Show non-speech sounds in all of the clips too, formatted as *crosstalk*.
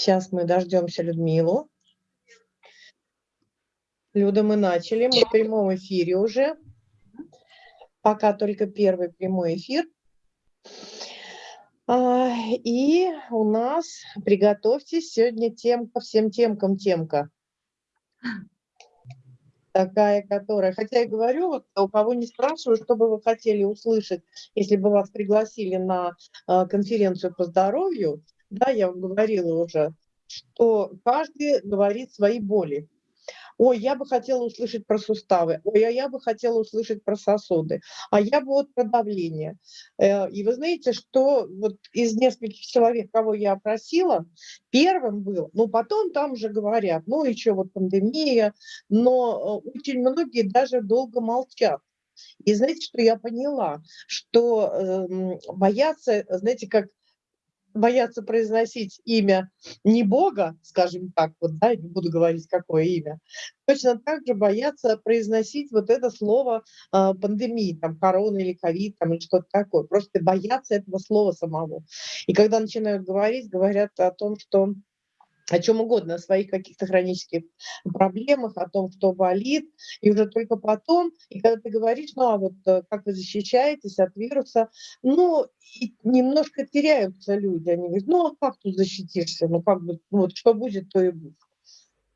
Сейчас мы дождемся Людмилу. Люда, мы начали, мы в прямом эфире уже. Пока только первый прямой эфир. А, и у нас, приготовьтесь, сегодня темка, всем темкам темка. Такая, которая, хотя я говорю, вот у кого не спрашиваю, что бы вы хотели услышать, если бы вас пригласили на а, конференцию по здоровью, да, я вам говорила уже, что каждый говорит свои боли. Ой, я бы хотела услышать про суставы, ой, а я бы хотела услышать про сосуды, а я бы вот про давление. Э, и вы знаете, что вот из нескольких человек, кого я опросила, первым был, ну потом там уже говорят, ну еще вот пандемия, но э, очень многие даже долго молчат. И знаете, что я поняла? Что э, боятся, знаете, как боятся произносить имя не Бога, скажем так, вот, да, не буду говорить, какое имя, точно так же боятся произносить вот это слово э, пандемии, там, корона или ковид, там, или что-то такое. Просто боятся этого слова самого. И когда начинают говорить, говорят о том, что о чем угодно, о своих каких-то хронических проблемах, о том, что болит, и уже только потом, и когда ты говоришь, ну а вот э, как вы защищаетесь от вируса, ну, немножко теряются люди, они говорят, ну а как тут защитишься, ну как бы, ну, вот что будет, то и будет.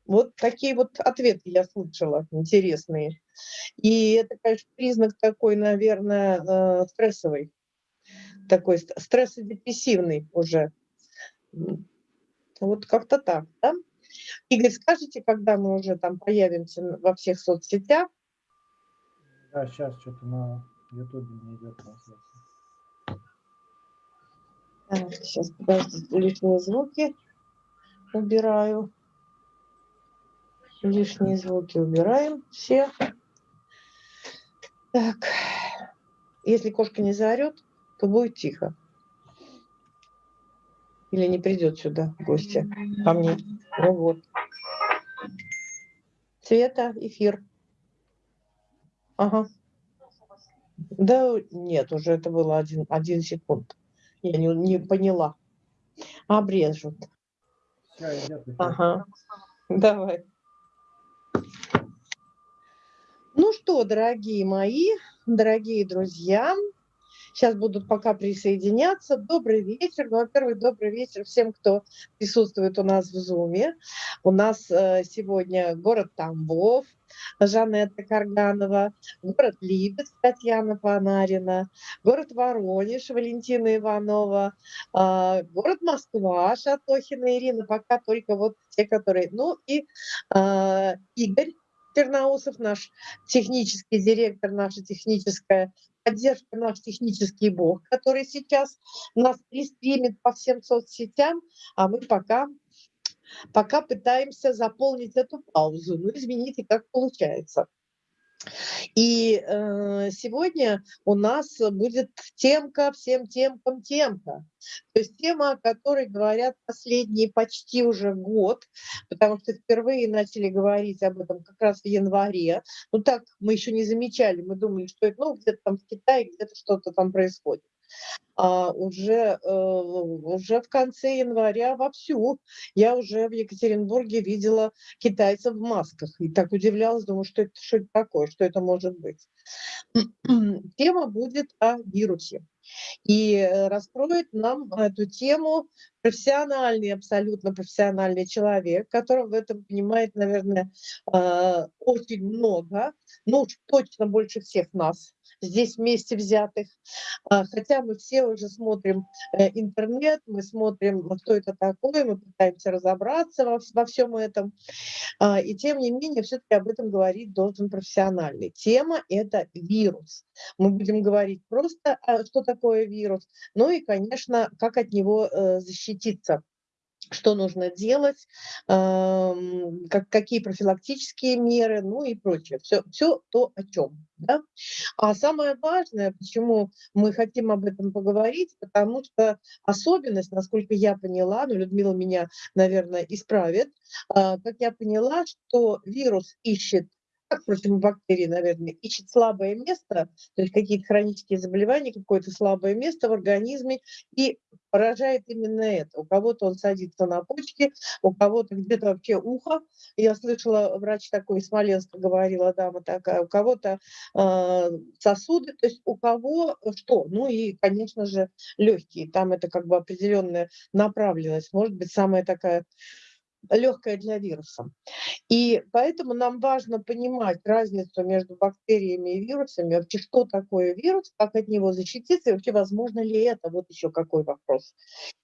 Вот такие вот ответы я слышала, интересные. И это, конечно, признак такой, наверное, э, стрессовый, такой стрессодепрессивный уже. Вот как-то так, да? Игорь, скажите, когда мы уже там появимся во всех соцсетях? Да, сейчас что-то на Ютубе не идет трансляция. Так, сейчас, подождите, лишние звуки убираю. Лишние звуки убираем все. Так, если кошка не заорет, то будет тихо. Или не придет сюда в гости ко мне. Ну вот. Цвета, эфир. Ага. Да нет, уже это было один, один секунд. Я не, не поняла. Обрежут. Ага. Давай. Ну что, дорогие мои, дорогие друзья, Сейчас будут пока присоединяться. Добрый вечер. Ну, во-первых, добрый вечер всем, кто присутствует у нас в Зуме. У нас э, сегодня город Тамбов, Жанетта Карганова, город Липецк, Татьяна Панарина, город Воронеж, Валентина Иванова, э, город Москва, Шатохина Ирина, пока только вот те, которые... Ну и э, Игорь Тернаусов, наш технический директор, наша техническая поддержка наш технический бог, который сейчас нас пристримит по всем соцсетям, а мы пока, пока пытаемся заполнить эту паузу. Ну, извините, как получается. И э, сегодня у нас будет темка всем темкам темка. То есть тема, о которой говорят последние почти уже год, потому что впервые начали говорить об этом как раз в январе. Ну так мы еще не замечали, мы думали, что это ну, где-то там в Китае, где-то что-то там происходит а уже, э, уже в конце января вовсю. Я уже в Екатеринбурге видела китайцев в масках и так удивлялась, думаю, что это, что это такое, что это может быть. *clears throat* Тема будет о вирусе. И э, раскроет нам эту тему профессиональный, абсолютно профессиональный человек, который в этом понимает, наверное, э, очень много, ну, точно больше всех нас здесь вместе взятых. А, хотя мы все уже смотрим э, интернет, мы смотрим, что это такое, мы пытаемся разобраться во, во всем этом. А, и тем не менее, все-таки об этом говорить должен профессиональный. Тема – это вирус. Мы будем говорить просто, а, что такое вирус, ну и, конечно, как от него э, защититься что нужно делать, как, какие профилактические меры, ну и прочее. Все, все то, о чем. Да? А самое важное, почему мы хотим об этом поговорить, потому что особенность, насколько я поняла, ну, Людмила меня, наверное, исправит, а, как я поняла, что вирус ищет как противобактерии, наверное, ищет слабое место, то есть какие-то хронические заболевания, какое-то слабое место в организме и поражает именно это. У кого-то он садится на почки, у кого-то где-то вообще ухо. Я слышала, врач такой из Смоленска говорила, дама такая, у кого-то э, сосуды, то есть у кого что? Ну и, конечно же, легкие. Там это как бы определенная направленность, может быть, самая такая легкая для вируса. И поэтому нам важно понимать разницу между бактериями и вирусами, вообще что такое вирус, как от него защититься, и вообще возможно ли это, вот еще какой вопрос.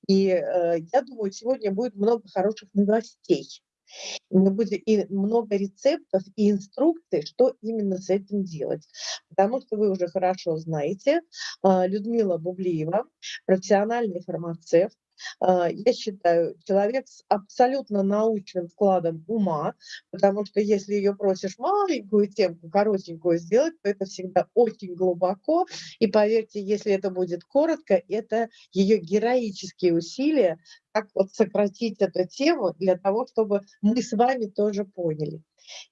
И э, я думаю, сегодня будет много хороших новостей. Мы будем и много рецептов и инструкций, что именно с этим делать. Потому что вы уже хорошо знаете, э, Людмила Бублиева, профессиональный фармацевт, я считаю, человек с абсолютно научным складом ума, потому что если ее просишь маленькую темку, коротенькую сделать, то это всегда очень глубоко. И поверьте, если это будет коротко, это ее героические усилия, как вот сократить эту тему для того, чтобы мы с вами тоже поняли.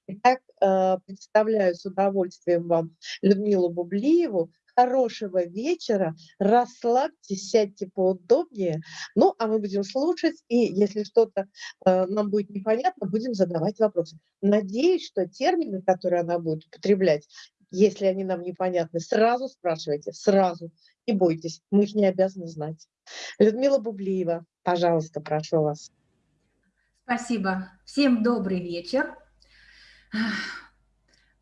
Итак, а, представляю с удовольствием вам Людмилу Бублиеву, хорошего вечера, расслабьтесь, сядьте поудобнее. Ну, а мы будем слушать, и если что-то э, нам будет непонятно, будем задавать вопросы. Надеюсь, что термины, которые она будет употреблять, если они нам непонятны, сразу спрашивайте, сразу. Не бойтесь, мы их не обязаны знать. Людмила Бублиева, пожалуйста, прошу вас. Спасибо. Всем добрый вечер.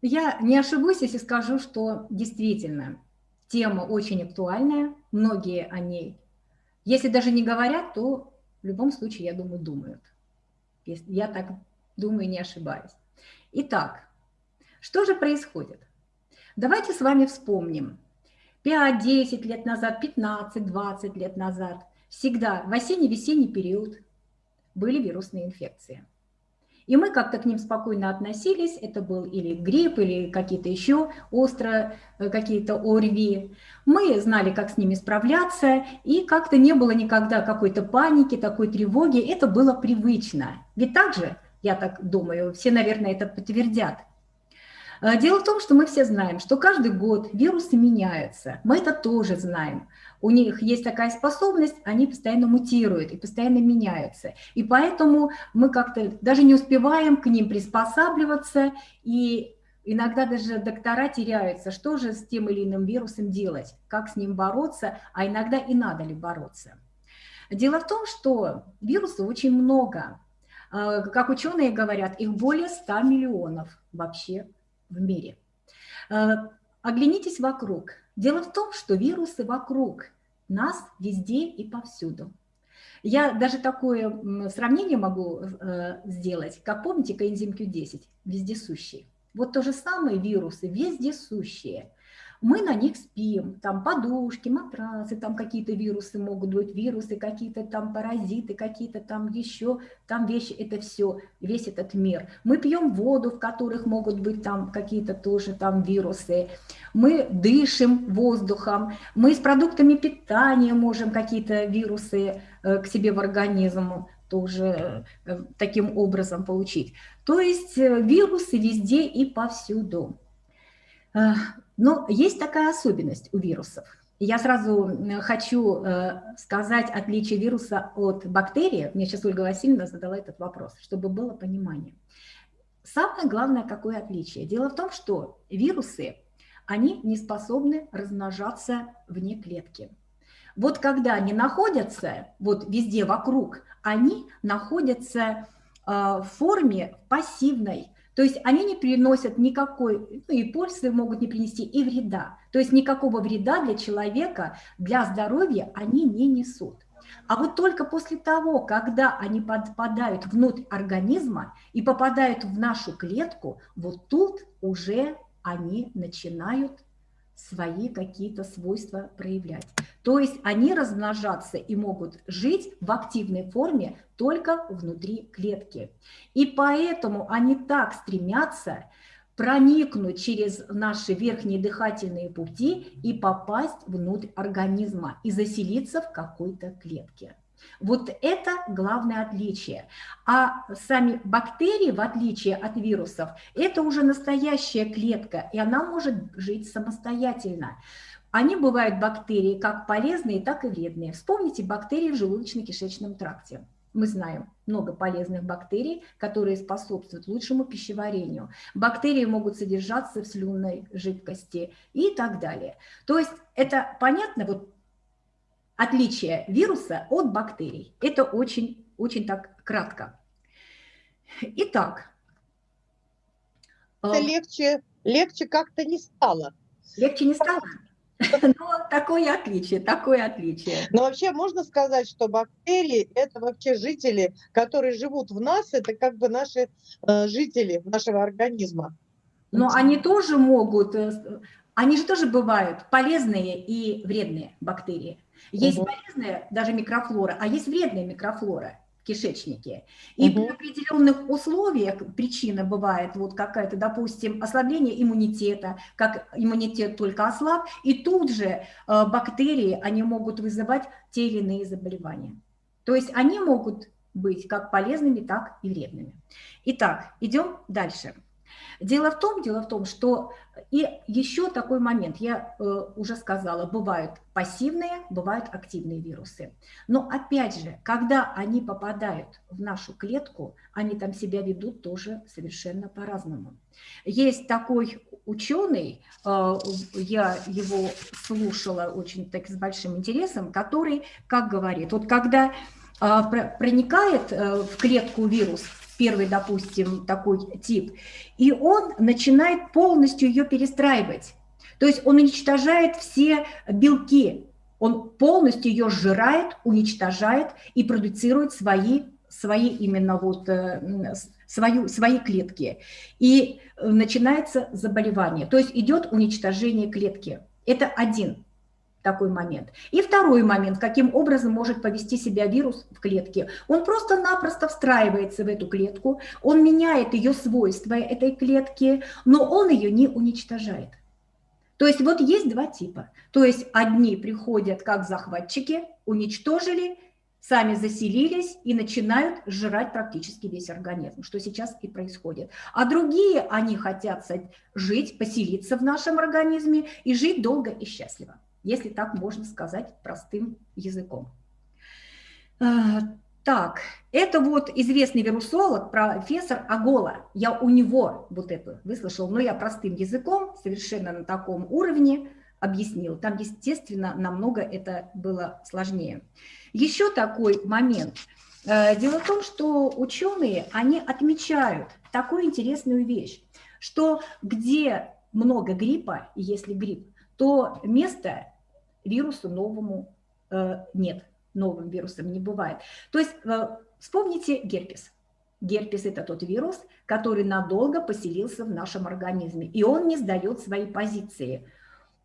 Я не ошибусь, если скажу, что действительно Тема очень актуальная, многие о ней, если даже не говорят, то в любом случае, я думаю, думают. Я так думаю, не ошибаюсь. Итак, что же происходит? Давайте с вами вспомним. 5-10 лет назад, 15-20 лет назад, всегда в осенне-весенний период были вирусные инфекции – и мы как-то к ним спокойно относились. Это был или грипп, или какие-то еще остро э, какие-то ОРВИ. Мы знали, как с ними справляться, и как-то не было никогда какой-то паники, такой тревоги. Это было привычно. Ведь так же, я так думаю, все, наверное, это подтвердят. Э, дело в том, что мы все знаем, что каждый год вирусы меняются. Мы это тоже знаем у них есть такая способность, они постоянно мутируют и постоянно меняются. И поэтому мы как-то даже не успеваем к ним приспосабливаться, и иногда даже доктора теряются, что же с тем или иным вирусом делать, как с ним бороться, а иногда и надо ли бороться. Дело в том, что вирусов очень много. А, как ученые говорят, их более 100 миллионов вообще в мире. А, оглянитесь вокруг. Дело в том, что вирусы вокруг нас везде и повсюду. Я даже такое сравнение могу э, сделать, как помните коэнзим Q10, вездесущий. Вот то же самое вирусы вездесущие мы на них спим, там подушки, матрасы, там какие-то вирусы могут быть, вирусы, какие-то там паразиты, какие-то там еще, там вещи, это все, весь этот мир. Мы пьем воду, в которых могут быть там какие-то тоже там вирусы, мы дышим воздухом, мы с продуктами питания можем какие-то вирусы э, к себе в организм тоже э, таким образом получить. То есть э, вирусы везде и повсюду. Но есть такая особенность у вирусов. Я сразу хочу э, сказать отличие вируса от бактерии. Мне сейчас Ольга Васильевна задала этот вопрос, чтобы было понимание. Самое главное, какое отличие? Дело в том, что вирусы, они не способны размножаться вне клетки. Вот когда они находятся, вот везде вокруг, они находятся э, в форме пассивной, то есть они не приносят никакой, ну и пользы могут не принести, и вреда. То есть никакого вреда для человека, для здоровья они не несут. А вот только после того, когда они попадают внутрь организма и попадают в нашу клетку, вот тут уже они начинают свои какие-то свойства проявлять. То есть они размножаться и могут жить в активной форме только внутри клетки. И поэтому они так стремятся проникнуть через наши верхние дыхательные пути и попасть внутрь организма и заселиться в какой-то клетке. Вот это главное отличие. А сами бактерии, в отличие от вирусов, это уже настоящая клетка, и она может жить самостоятельно. Они бывают бактерии как полезные, так и вредные. Вспомните бактерии в желудочно-кишечном тракте. Мы знаем много полезных бактерий, которые способствуют лучшему пищеварению. Бактерии могут содержаться в слюнной жидкости и так далее. То есть это понятно, вот отличие вируса от бактерий. Это очень, очень так кратко. Итак. Это э, легче, легче как-то не стало. Легче не стало? *laughs* Но такое отличие, такое отличие. Но вообще можно сказать, что бактерии – это вообще жители, которые живут в нас, это как бы наши э, жители нашего организма. Но они тоже могут, э, они же тоже бывают полезные и вредные бактерии. Есть угу. полезная даже микрофлора, а есть вредная микрофлора кишечнике. И угу. при определенных условиях причина бывает вот какая-то, допустим, ослабление иммунитета, как иммунитет только ослаб, и тут же э, бактерии, они могут вызывать те или иные заболевания. То есть они могут быть как полезными, так и вредными. Итак, идем дальше. Дело в том, дело в том, что и еще такой момент, я э, уже сказала, бывают пассивные, бывают активные вирусы. Но опять же, когда они попадают в нашу клетку, они там себя ведут тоже совершенно по-разному. Есть такой ученый, э, я его слушала очень так с большим интересом, который, как говорит, вот когда э, проникает э, в клетку вирус, первый, допустим, такой тип, и он начинает полностью ее перестраивать. То есть он уничтожает все белки, он полностью ее сжирает, уничтожает и продуцирует свои, свои именно вот, э, свою, свои клетки. И начинается заболевание, то есть идет уничтожение клетки. Это один такой момент. И второй момент, каким образом может повести себя вирус в клетке. Он просто-напросто встраивается в эту клетку, он меняет ее свойства этой клетки, но он ее не уничтожает. То есть вот есть два типа. То есть одни приходят как захватчики, уничтожили, сами заселились и начинают сжирать практически весь организм, что сейчас и происходит. А другие, они хотят жить, поселиться в нашем организме и жить долго и счастливо если так можно сказать простым языком. А, так, это вот известный вирусолог, профессор Агола. Я у него вот это выслушал, но я простым языком, совершенно на таком уровне объяснил. Там, естественно, намного это было сложнее. Еще такой момент. Э, дело в том, что ученые, они отмечают такую интересную вещь, что где много гриппа, если грипп, то место вирусу новому э, нет, новым вирусом не бывает. То есть э, вспомните герпес. Герпес – это тот вирус, который надолго поселился в нашем организме, и он не сдает свои позиции.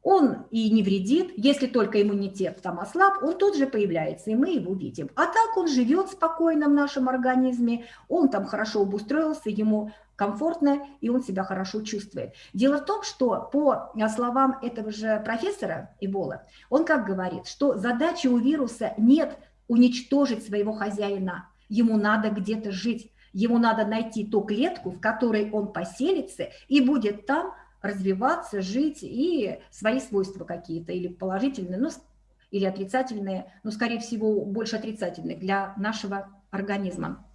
Он и не вредит, если только иммунитет там ослаб, он тут же появляется, и мы его видим. А так он живет спокойно в нашем организме, он там хорошо обустроился, ему комфортно, и он себя хорошо чувствует. Дело в том, что по словам этого же профессора Ибола, он как говорит, что задача у вируса нет уничтожить своего хозяина, ему надо где-то жить, ему надо найти ту клетку, в которой он поселится и будет там развиваться, жить и свои свойства какие-то, или положительные, ну, или отрицательные, но, скорее всего, больше отрицательные для нашего организма.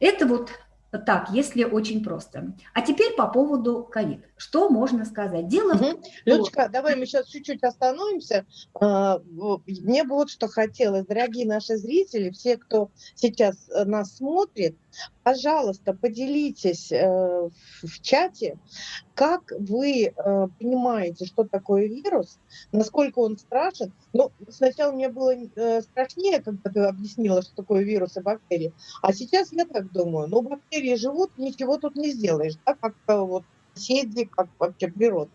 Это вот так, если очень просто. А теперь по поводу ковид. Что можно сказать? Дело угу. в Людочка, давай мы сейчас чуть-чуть остановимся. А, мне бы вот что хотелось, дорогие наши зрители, все, кто сейчас э, нас смотрит, пожалуйста, поделитесь э, в чате, как вы э, понимаете, что такое вирус, насколько он страшен. Ну, сначала мне было э, страшнее, когда ты объяснила, что такое вирус и бактерии, а сейчас я так думаю, ну, бактерии живут, ничего тут не сделаешь, да, как вот соседи, как вообще природа.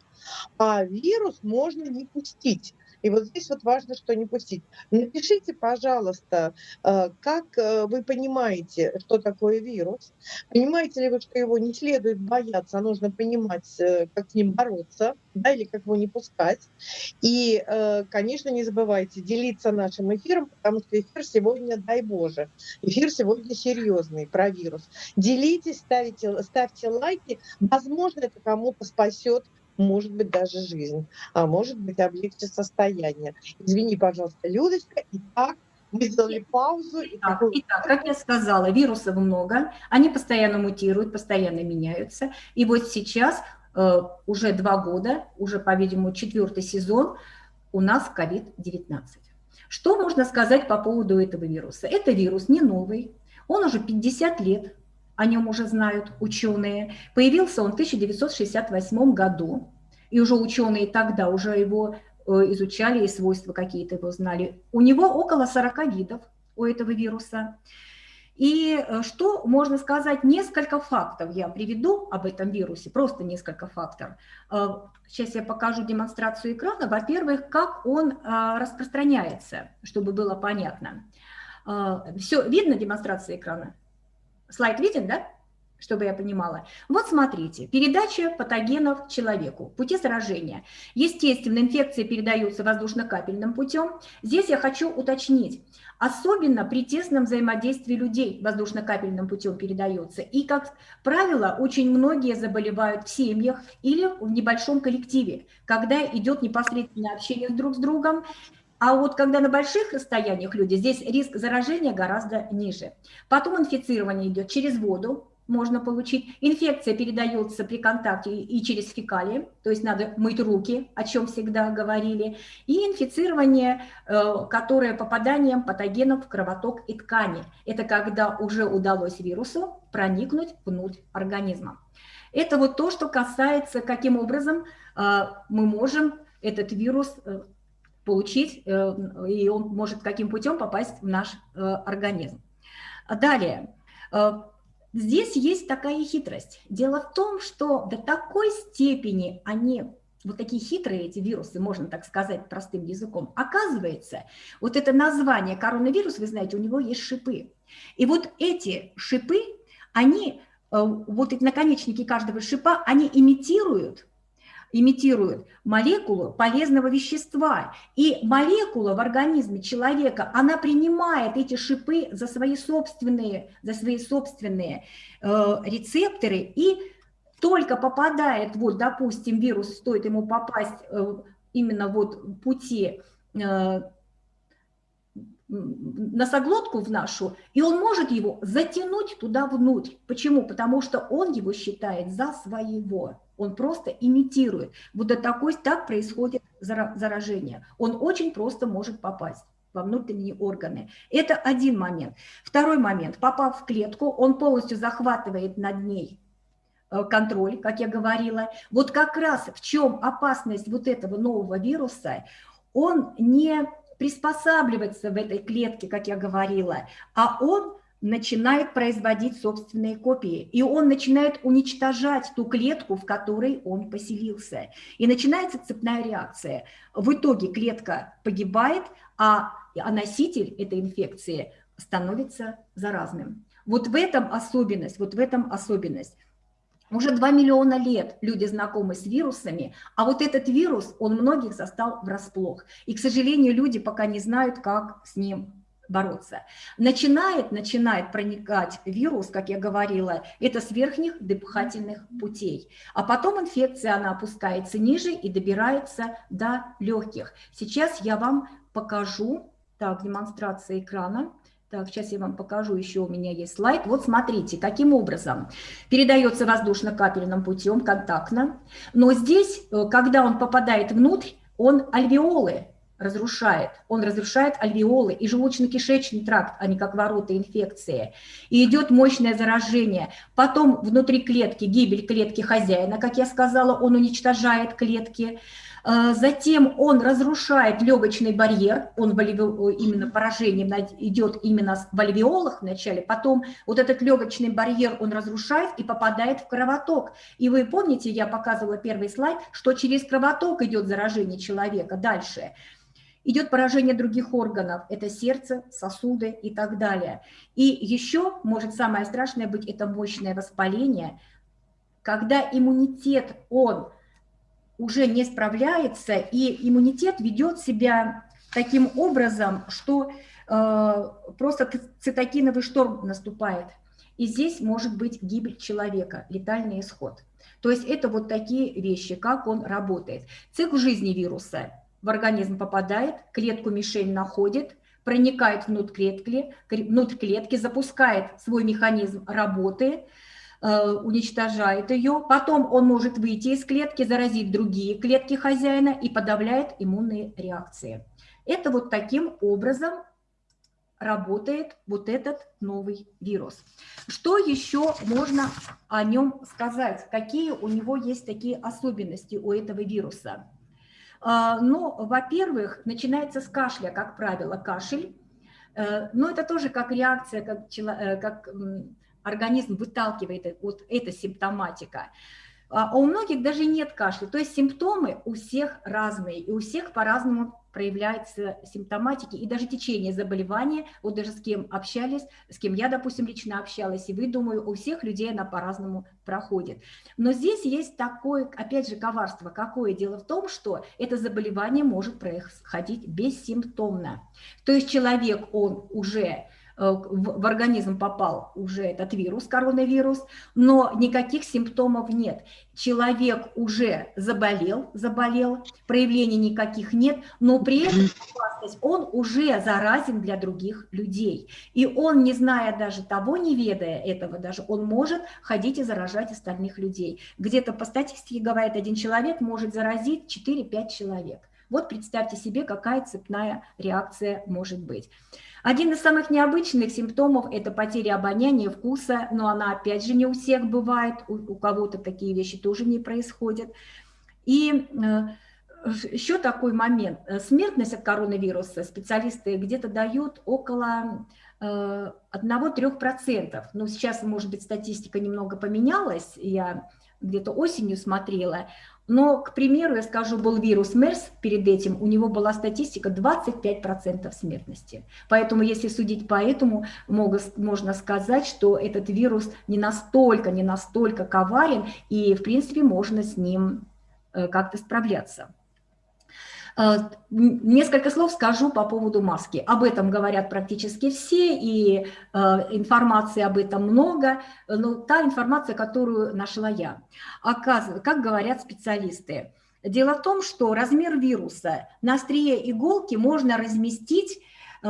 А вирус можно не пустить. И вот здесь вот важно, что не пустить. Напишите, пожалуйста, э, как э, вы понимаете, что такое вирус. Понимаете ли вы, что его не следует бояться, а нужно понимать, э, как с ним бороться, да, или как его не пускать. И, конечно, не забывайте делиться нашим эфиром, потому что эфир сегодня, дай Боже, эфир сегодня серьезный про вирус. Делитесь, ставите, ставьте лайки. Возможно, это кому-то спасет может быть даже жизнь, а может быть облегчит состояние. Извини, пожалуйста, Людочка. Итак, мы сделали паузу. Итак, итак, как я сказала, вирусов много, они постоянно мутируют, постоянно меняются. И вот сейчас э, уже два года, уже, по-видимому, четвертый сезон у нас COVID-19. Что можно сказать по поводу этого вируса? Это вирус не новый, он уже 50 лет о нем уже знают ученые. Появился он в 1968 году, и уже ученые тогда уже его э, изучали, и свойства какие-то его знали. У него около 40 видов у этого вируса. И э, что можно сказать? Несколько фактов я приведу об этом вирусе, просто несколько фактов. Э, сейчас я покажу демонстрацию экрана. Во-первых, как он распространяется, чтобы было понятно. Все, видно демонстрация экрана? Слайд виден, да? чтобы я понимала. Вот смотрите, передача патогенов человеку, пути заражения. Естественно, инфекция передается воздушно-капельным путем. Здесь я хочу уточнить, особенно при тесном взаимодействии людей воздушно-капельным путем передается. И, как правило, очень многие заболевают в семьях или в небольшом коллективе, когда идет непосредственное общение друг с другом, а вот когда на больших расстояниях люди, здесь риск заражения гораздо ниже. Потом инфицирование идет через воду, можно получить. Инфекция передается при контакте и через фекалии, то есть надо мыть руки, о чем всегда говорили. И инфицирование, э, которое попаданием патогенов в кровоток и ткани. Это когда уже удалось вирусу проникнуть внутрь организма. Это вот то, что касается, каким образом э, мы можем этот вирус э, получить, э, и он может каким путем попасть в наш э, организм. Далее, э, здесь есть такая хитрость. Дело в том, что до такой степени они вот такие хитрые эти вирусы, можно так сказать простым языком, оказывается, вот это название коронавирус, вы знаете, у него есть шипы. И вот эти шипы, они, вот эти наконечники каждого шипа, они имитируют имитирует молекулу полезного вещества. И молекула в организме человека, она принимает эти шипы за свои собственные, за свои собственные э, рецепторы и только попадает, вот, допустим, вирус, стоит ему попасть э, именно вот пути э, носоглотку в нашу, и он может его затянуть туда внутрь. Почему? Потому что он его считает за своего. Он просто имитирует. До такой, так происходит заражение. Он очень просто может попасть во внутренние органы. Это один момент. Второй момент. Попав в клетку, он полностью захватывает над ней э, контроль, как я говорила. Вот как раз в чем опасность вот этого нового вируса, он не приспосабливается в этой клетке, как я говорила, а он начинает производить собственные копии, и он начинает уничтожать ту клетку, в которой он поселился. И начинается цепная реакция. В итоге клетка погибает, а, а носитель этой инфекции становится заразным. Вот в этом особенность, вот в этом особенность. Уже 2 миллиона лет люди знакомы с вирусами, а вот этот вирус, он многих застал врасплох. И, к сожалению, люди пока не знают, как с ним бороться. Начинает, начинает проникать вирус, как я говорила, это с верхних дыхательных путей. А потом инфекция, она опускается ниже и добирается до легких. Сейчас я вам покажу, так, демонстрация экрана. Так, сейчас я вам покажу, еще у меня есть слайд. Вот смотрите, каким образом передается воздушно-капельным путем, контактно. Но здесь, э, когда он попадает внутрь, он альвеолы разрушает. Он разрушает альвеолы и желудочно-кишечный тракт, а не как ворота инфекции. И идет мощное заражение. Потом внутри клетки, гибель клетки хозяина, как я сказала, он уничтожает клетки. А, затем он разрушает легочный барьер, он именно поражением идет именно в альвеолах вначале, потом вот этот легочный барьер он разрушает и попадает в кровоток. И вы помните, я показывала первый слайд, что через кровоток идет заражение человека дальше. Идет поражение других органов, это сердце, сосуды и так далее. И еще может самое страшное быть это мощное воспаление, когда иммунитет, он уже не справляется, и иммунитет ведет себя таким образом, что э, просто цитокиновый шторм наступает. И здесь может быть гибель человека, летальный исход. То есть это вот такие вещи, как он работает. Цикл жизни вируса в организм попадает, клетку мишень находит, проникает внутрь клетки, внутрь клетки, запускает свой механизм работы, э, уничтожает ее, потом он может выйти из клетки, заразить другие клетки хозяина и подавляет иммунные реакции. Это вот таким образом работает вот этот новый вирус. Что еще можно о нем сказать? Какие у него есть такие особенности у этого вируса? А, ну, во-первых, начинается с кашля, как правило, кашель. Э, но это тоже как реакция, как, э, как организм выталкивает вот эта симптоматика. А у многих даже нет кашля. То есть симптомы у всех разные, и у всех по-разному проявляется симптоматики и даже течение заболевания, вот даже с кем общались, с кем я, допустим, лично общалась, и вы, думаю, у всех людей она по-разному проходит. Но здесь есть такое, опять же, коварство. Какое дело в том, что это заболевание может происходить бессимптомно. То есть человек, он уже в организм попал уже этот вирус, коронавирус, но никаких симптомов нет. Человек уже заболел, заболел, проявлений никаких нет, но при этом он уже заразен для других людей. И он, не зная даже того, не ведая этого даже, он может ходить и заражать остальных людей. Где-то по статистике говорит, один человек может заразить 4-5 человек. Вот представьте себе, какая цепная реакция может быть. Один из самых необычных симптомов – это потеря обоняния, вкуса, но она опять же не у всех бывает, у, у кого-то такие вещи тоже не происходят. И э, еще такой момент. Смертность от коронавируса специалисты где-то дают около 1-3%. Э, ну, сейчас, может быть, статистика немного поменялась, я где-то осенью смотрела, но, к примеру, я скажу, был вирус МЕРС перед этим, у него была статистика 25% смертности. Поэтому, если судить по этому, можно сказать, что этот вирус не настолько, не настолько коварен, и, в принципе, можно с ним э, как-то справляться. Э, несколько слов скажу по поводу маски. Об этом говорят практически все, и э, информации об этом много, но та информация, которую нашла я. Оказывается, как говорят специалисты, дело в том, что размер вируса на острие иголки можно разместить э,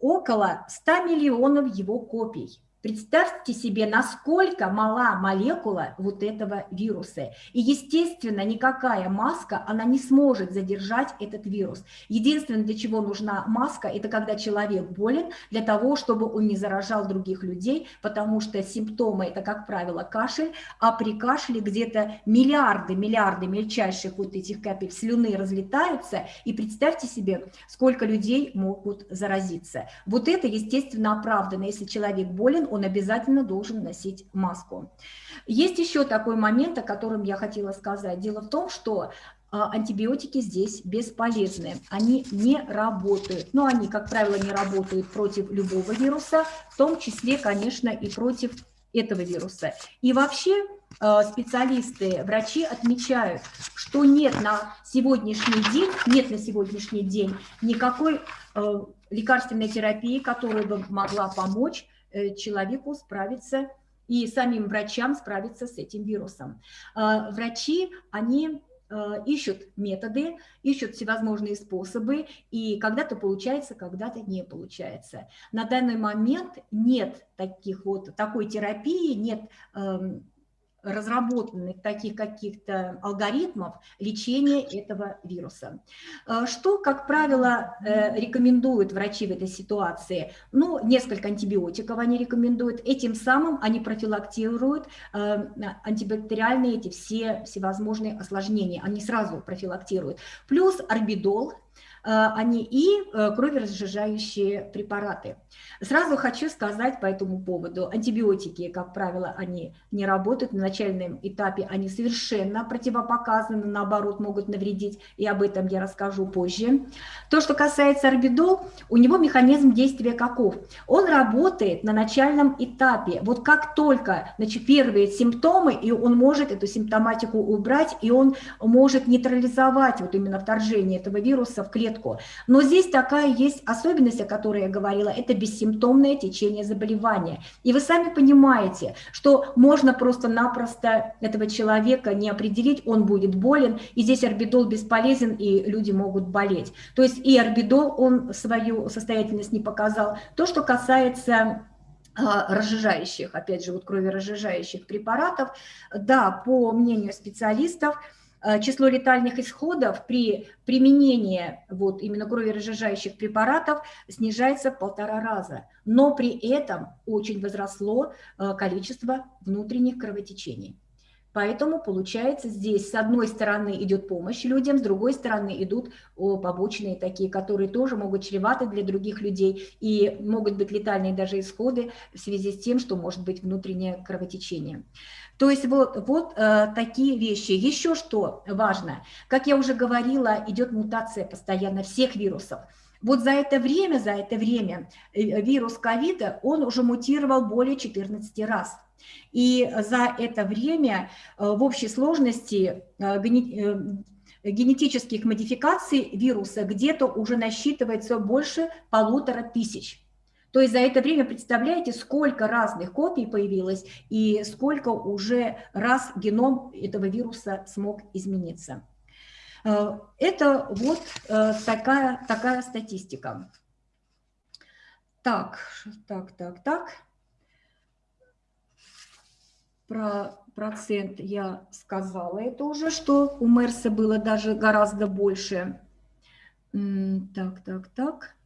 около 100 миллионов его копий. Представьте себе, насколько мала молекула вот этого вируса. И, естественно, никакая маска, она не сможет задержать этот вирус. Единственное, для чего нужна маска, это когда человек болен, для того, чтобы он не заражал других людей, потому что симптомы – это, как правило, кашель, а при кашле где-то миллиарды, миллиарды мельчайших вот этих капель слюны разлетаются, и представьте себе, сколько людей могут заразиться. Вот это, естественно, оправдано. Если человек болен, он обязательно должен носить маску. Есть еще такой момент, о котором я хотела сказать. Дело в том, что а, антибиотики здесь бесполезны, они не работают. Но они, как правило, не работают против любого вируса, в том числе, конечно, и против этого вируса. И вообще а, специалисты, врачи отмечают, что нет на сегодняшний день, нет на сегодняшний день никакой а, лекарственной терапии, которая бы могла помочь человеку справиться и самим врачам справиться с этим вирусом. А, врачи, они э, ищут методы, ищут всевозможные способы, и когда-то получается, когда-то не получается. На данный момент нет таких вот, такой терапии, нет эм, разработанных таких каких-то алгоритмов лечения этого вируса. Э, что, как правило, э, рекомендуют врачи в этой ситуации? Ну, несколько антибиотиков они рекомендуют. Этим самым они профилактируют э, антибактериальные эти все всевозможные осложнения. Они сразу профилактируют. Плюс орбидол, они и кроверазжижающие препараты. Сразу хочу сказать по этому поводу, антибиотики, как правило, они не работают на начальном этапе, они совершенно противопоказаны, наоборот, могут навредить, и об этом я расскажу позже. То, что касается орбидол, у него механизм действия каков? Он работает на начальном этапе. Вот как только значит, первые симптомы, и он может эту симптоматику убрать, и он может нейтрализовать вот именно вторжение этого вируса в клетку. Но здесь такая есть особенность, о которой я говорила, это бессимптомное течение заболевания. И вы сами понимаете, что можно просто-напросто этого человека не определить, он будет болен, и здесь орбидол бесполезен, и люди могут болеть. То есть и орбидол, он свою состоятельность не показал. То, что касается а, разжижающих, опять же, вот кроверазжижающих препаратов, да, по мнению специалистов, число летальных исходов при применении вот именно кроверазжижающих препаратов снижается в полтора раза, но при этом очень возросло а, количество внутренних кровотечений. Поэтому получается здесь с одной стороны идет помощь людям, с другой стороны идут побочные такие, которые тоже могут чреваты для других людей и могут быть летальные даже исходы в связи с тем, что может быть внутреннее кровотечение. То есть вот, вот э, такие вещи. Еще что важно, как я уже говорила, идет мутация постоянно всех вирусов. Вот за это время, за это время э, вирус ковида, он уже мутировал более 14 раз. И за это время э, в общей сложности э, э, генетических модификаций вируса где-то уже насчитывается больше полутора тысяч. То есть за это время, представляете, сколько разных копий появилось и сколько уже раз геном этого вируса смог измениться. Это вот такая, такая статистика. Так, так, так, так. Про процент я сказала это уже, что у Мерса было даже гораздо больше. Так, так, так.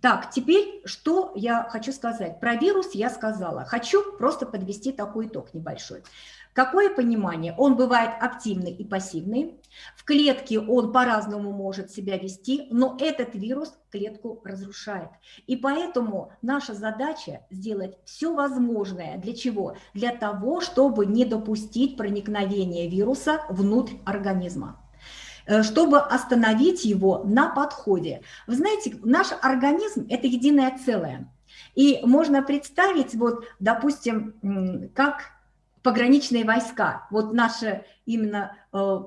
Так, теперь что я хочу сказать? Про вирус я сказала. Хочу просто подвести такой итог небольшой. Какое понимание? Он бывает активный и пассивный. В клетке он по-разному может себя вести, но этот вирус клетку разрушает. И поэтому наша задача сделать все возможное. Для чего? Для того, чтобы не допустить проникновения вируса внутрь организма э, чтобы остановить его на подходе. Вы знаете, наш организм – это единое целое. И можно представить, вот, допустим, как пограничные войска. Вот наше именно э,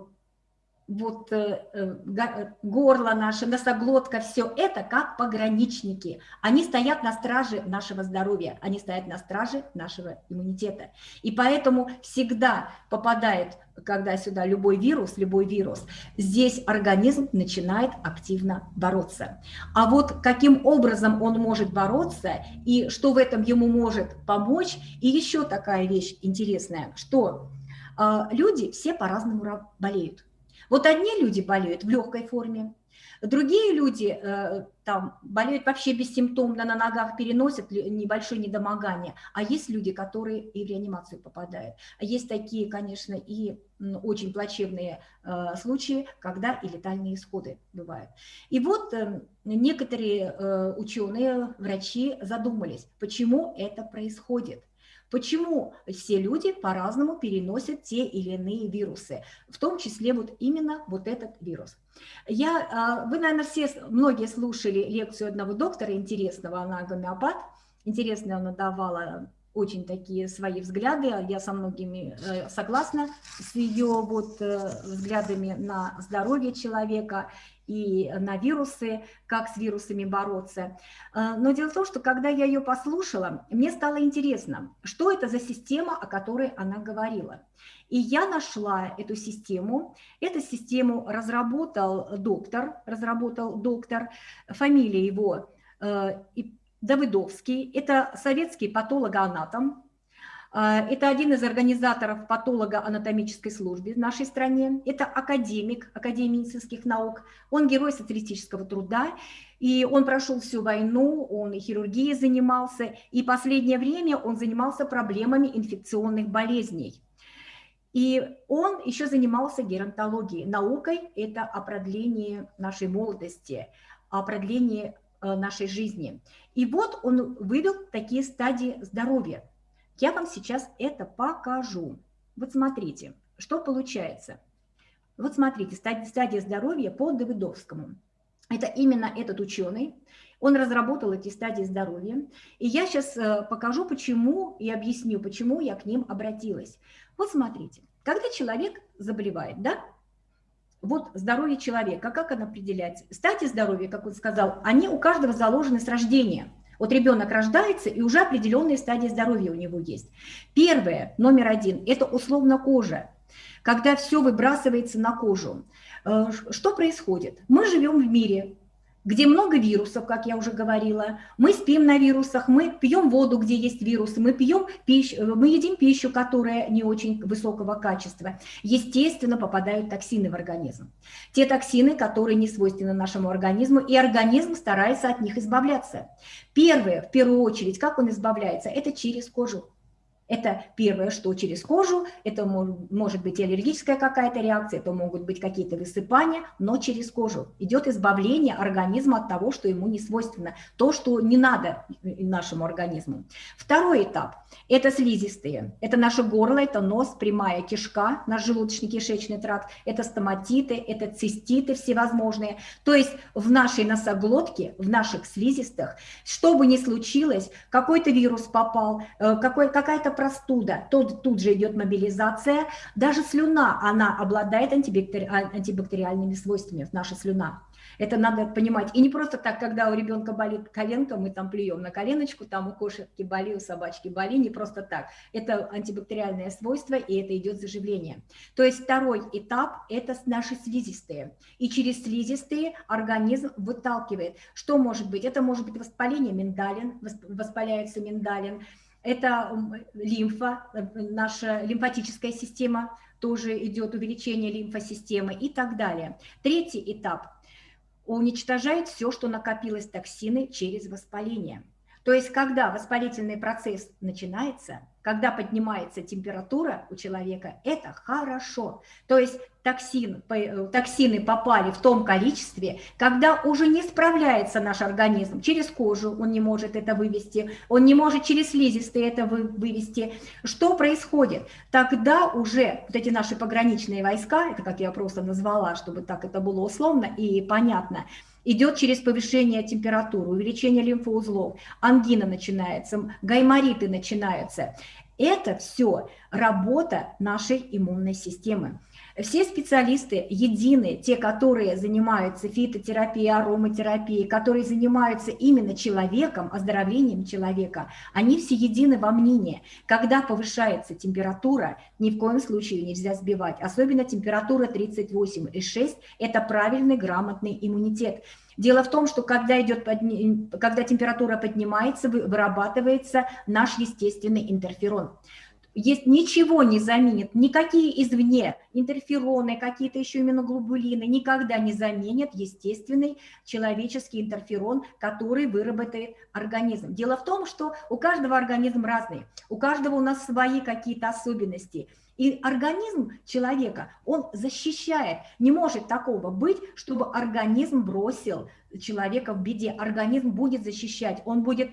вот э, э, горло наше, носоглотка, все это как пограничники. Они стоят на страже нашего здоровья, они стоят на страже нашего иммунитета. И поэтому всегда попадает, когда сюда любой вирус, любой вирус, здесь организм начинает активно бороться. А вот каким образом он может бороться и что в этом ему может помочь, и еще такая вещь интересная, что э, люди все по-разному болеют. Вот одни люди болеют в легкой форме, другие люди э, там болеют вообще бессимптомно, на ногах переносят небольшое недомогание, а есть люди, которые и в реанимацию попадают. Есть такие, конечно, и очень плачевные э, случаи, когда и летальные исходы бывают. И вот э, некоторые ученые, врачи задумались, почему это происходит – Почему все люди по-разному переносят те или иные вирусы, в том числе вот именно вот этот вирус. Я, а, вы, наверное, все, многие слушали лекцию одного доктора интересного, она гомеопат, интересно она давала очень такие свои взгляды, я со многими э, согласна с ее вот э, взглядами на здоровье человека и на вирусы, как с вирусами бороться. А, но дело в том, что когда я ее послушала, мне стало интересно, что это за система, о которой она говорила. И я нашла эту систему. Эту систему разработал доктор, разработал доктор, фамилия его э, Давыдовский. Это советский патологоанатом, это один из организаторов патолого-анатомической службы в нашей стране. Это академик Академии медицинских наук. Он герой социалистического труда. И он прошел всю войну, он и хирургией занимался. И последнее время он занимался проблемами инфекционных болезней. И он еще занимался геронтологией. Наукой – это о продлении нашей молодости, о продлении э, нашей жизни. И вот он вывел такие стадии здоровья. Я вам сейчас это покажу. Вот смотрите, что получается. Вот смотрите, стадия, здоровья по Давыдовскому. Это именно этот ученый, он разработал эти стадии здоровья. И я сейчас э, покажу, почему и объясню, почему я к ним обратилась. Вот смотрите, когда человек заболевает, да, вот здоровье человека, как оно определяется? Стадии здоровья, как он сказал, они у каждого заложены с рождения. Вот ребенок рождается, и уже определенные стадии здоровья у него есть. Первое, номер один, это условно кожа. Когда все выбрасывается на кожу. Э, что происходит? Мы живем в мире, где много вирусов, как я уже говорила. Мы спим на вирусах, мы пьем воду, где есть вирусы, мы пьем пищу, э, мы едим пищу, которая не очень высокого качества. Естественно, попадают токсины в организм. Те токсины, которые не свойственны нашему организму, и организм старается от них избавляться. Первое, в первую очередь, как он избавляется, это через кожу. Это первое, что через кожу, это может быть аллергическая какая-то реакция, это могут быть какие-то высыпания, но через кожу. Идет избавление организма от того, что ему не свойственно, то, что не надо нашему организму. Второй этап – это слизистые. Это наше горло, это нос, прямая кишка, наш желудочно-кишечный тракт, это стоматиты, это циститы всевозможные. То есть в нашей носоглотке, в наших слизистых, что бы ни случилось, какой-то вирус попал, э, какая-то простуда, тут, тут же идет мобилизация. Даже слюна, она обладает антибактери... антибактериальными свойствами, наша слюна. Это надо понимать. И не просто так, когда у ребенка болит коленка, мы там плюем на коленочку, там у кошечки боли, у собачки боли, не просто так. Это антибактериальное свойство, и это идет заживление. То есть второй этап – это наши слизистые. И через слизистые организм выталкивает. Что может быть? Это может быть воспаление миндалин, воспаляется миндалин, это лимфа, э, наша лимфатическая система, тоже идет увеличение лимфосистемы и так далее. Третий этап уничтожает все, что накопилось токсины через воспаление. То есть, когда воспалительный процесс начинается, когда поднимается температура у человека, это хорошо. То есть токсин, э, токсины попали в том количестве, когда уже не справляется наш организм. Через кожу он не может это вывести, он не может через слизистые это вывести. Что происходит? Тогда уже вот эти наши пограничные войска, это как я просто назвала, чтобы так это было условно и понятно, идет через повышение температуры, увеличение лимфоузлов, ангина начинается, гаймориты начинаются. Это все работа нашей иммунной системы. Все специалисты едины, те, которые занимаются фитотерапией, ароматерапией, которые занимаются именно человеком, оздоровлением человека, они все едины во мнении. Когда повышается температура, ни в коем случае нельзя сбивать. Особенно температура 38,6 – это правильный, грамотный иммунитет. Дело в том, что когда, идет подни... когда температура поднимается, вырабатывается наш естественный интерферон есть ничего не заменит, никакие извне интерфероны, какие-то еще иммуноглобулины никогда не заменят естественный человеческий интерферон, который выработает организм. Дело в том, что у каждого организм разный, у каждого у нас свои какие-то особенности. И организм человека, он защищает. Не может такого быть, чтобы организм бросил человека в беде. Организм будет защищать, он будет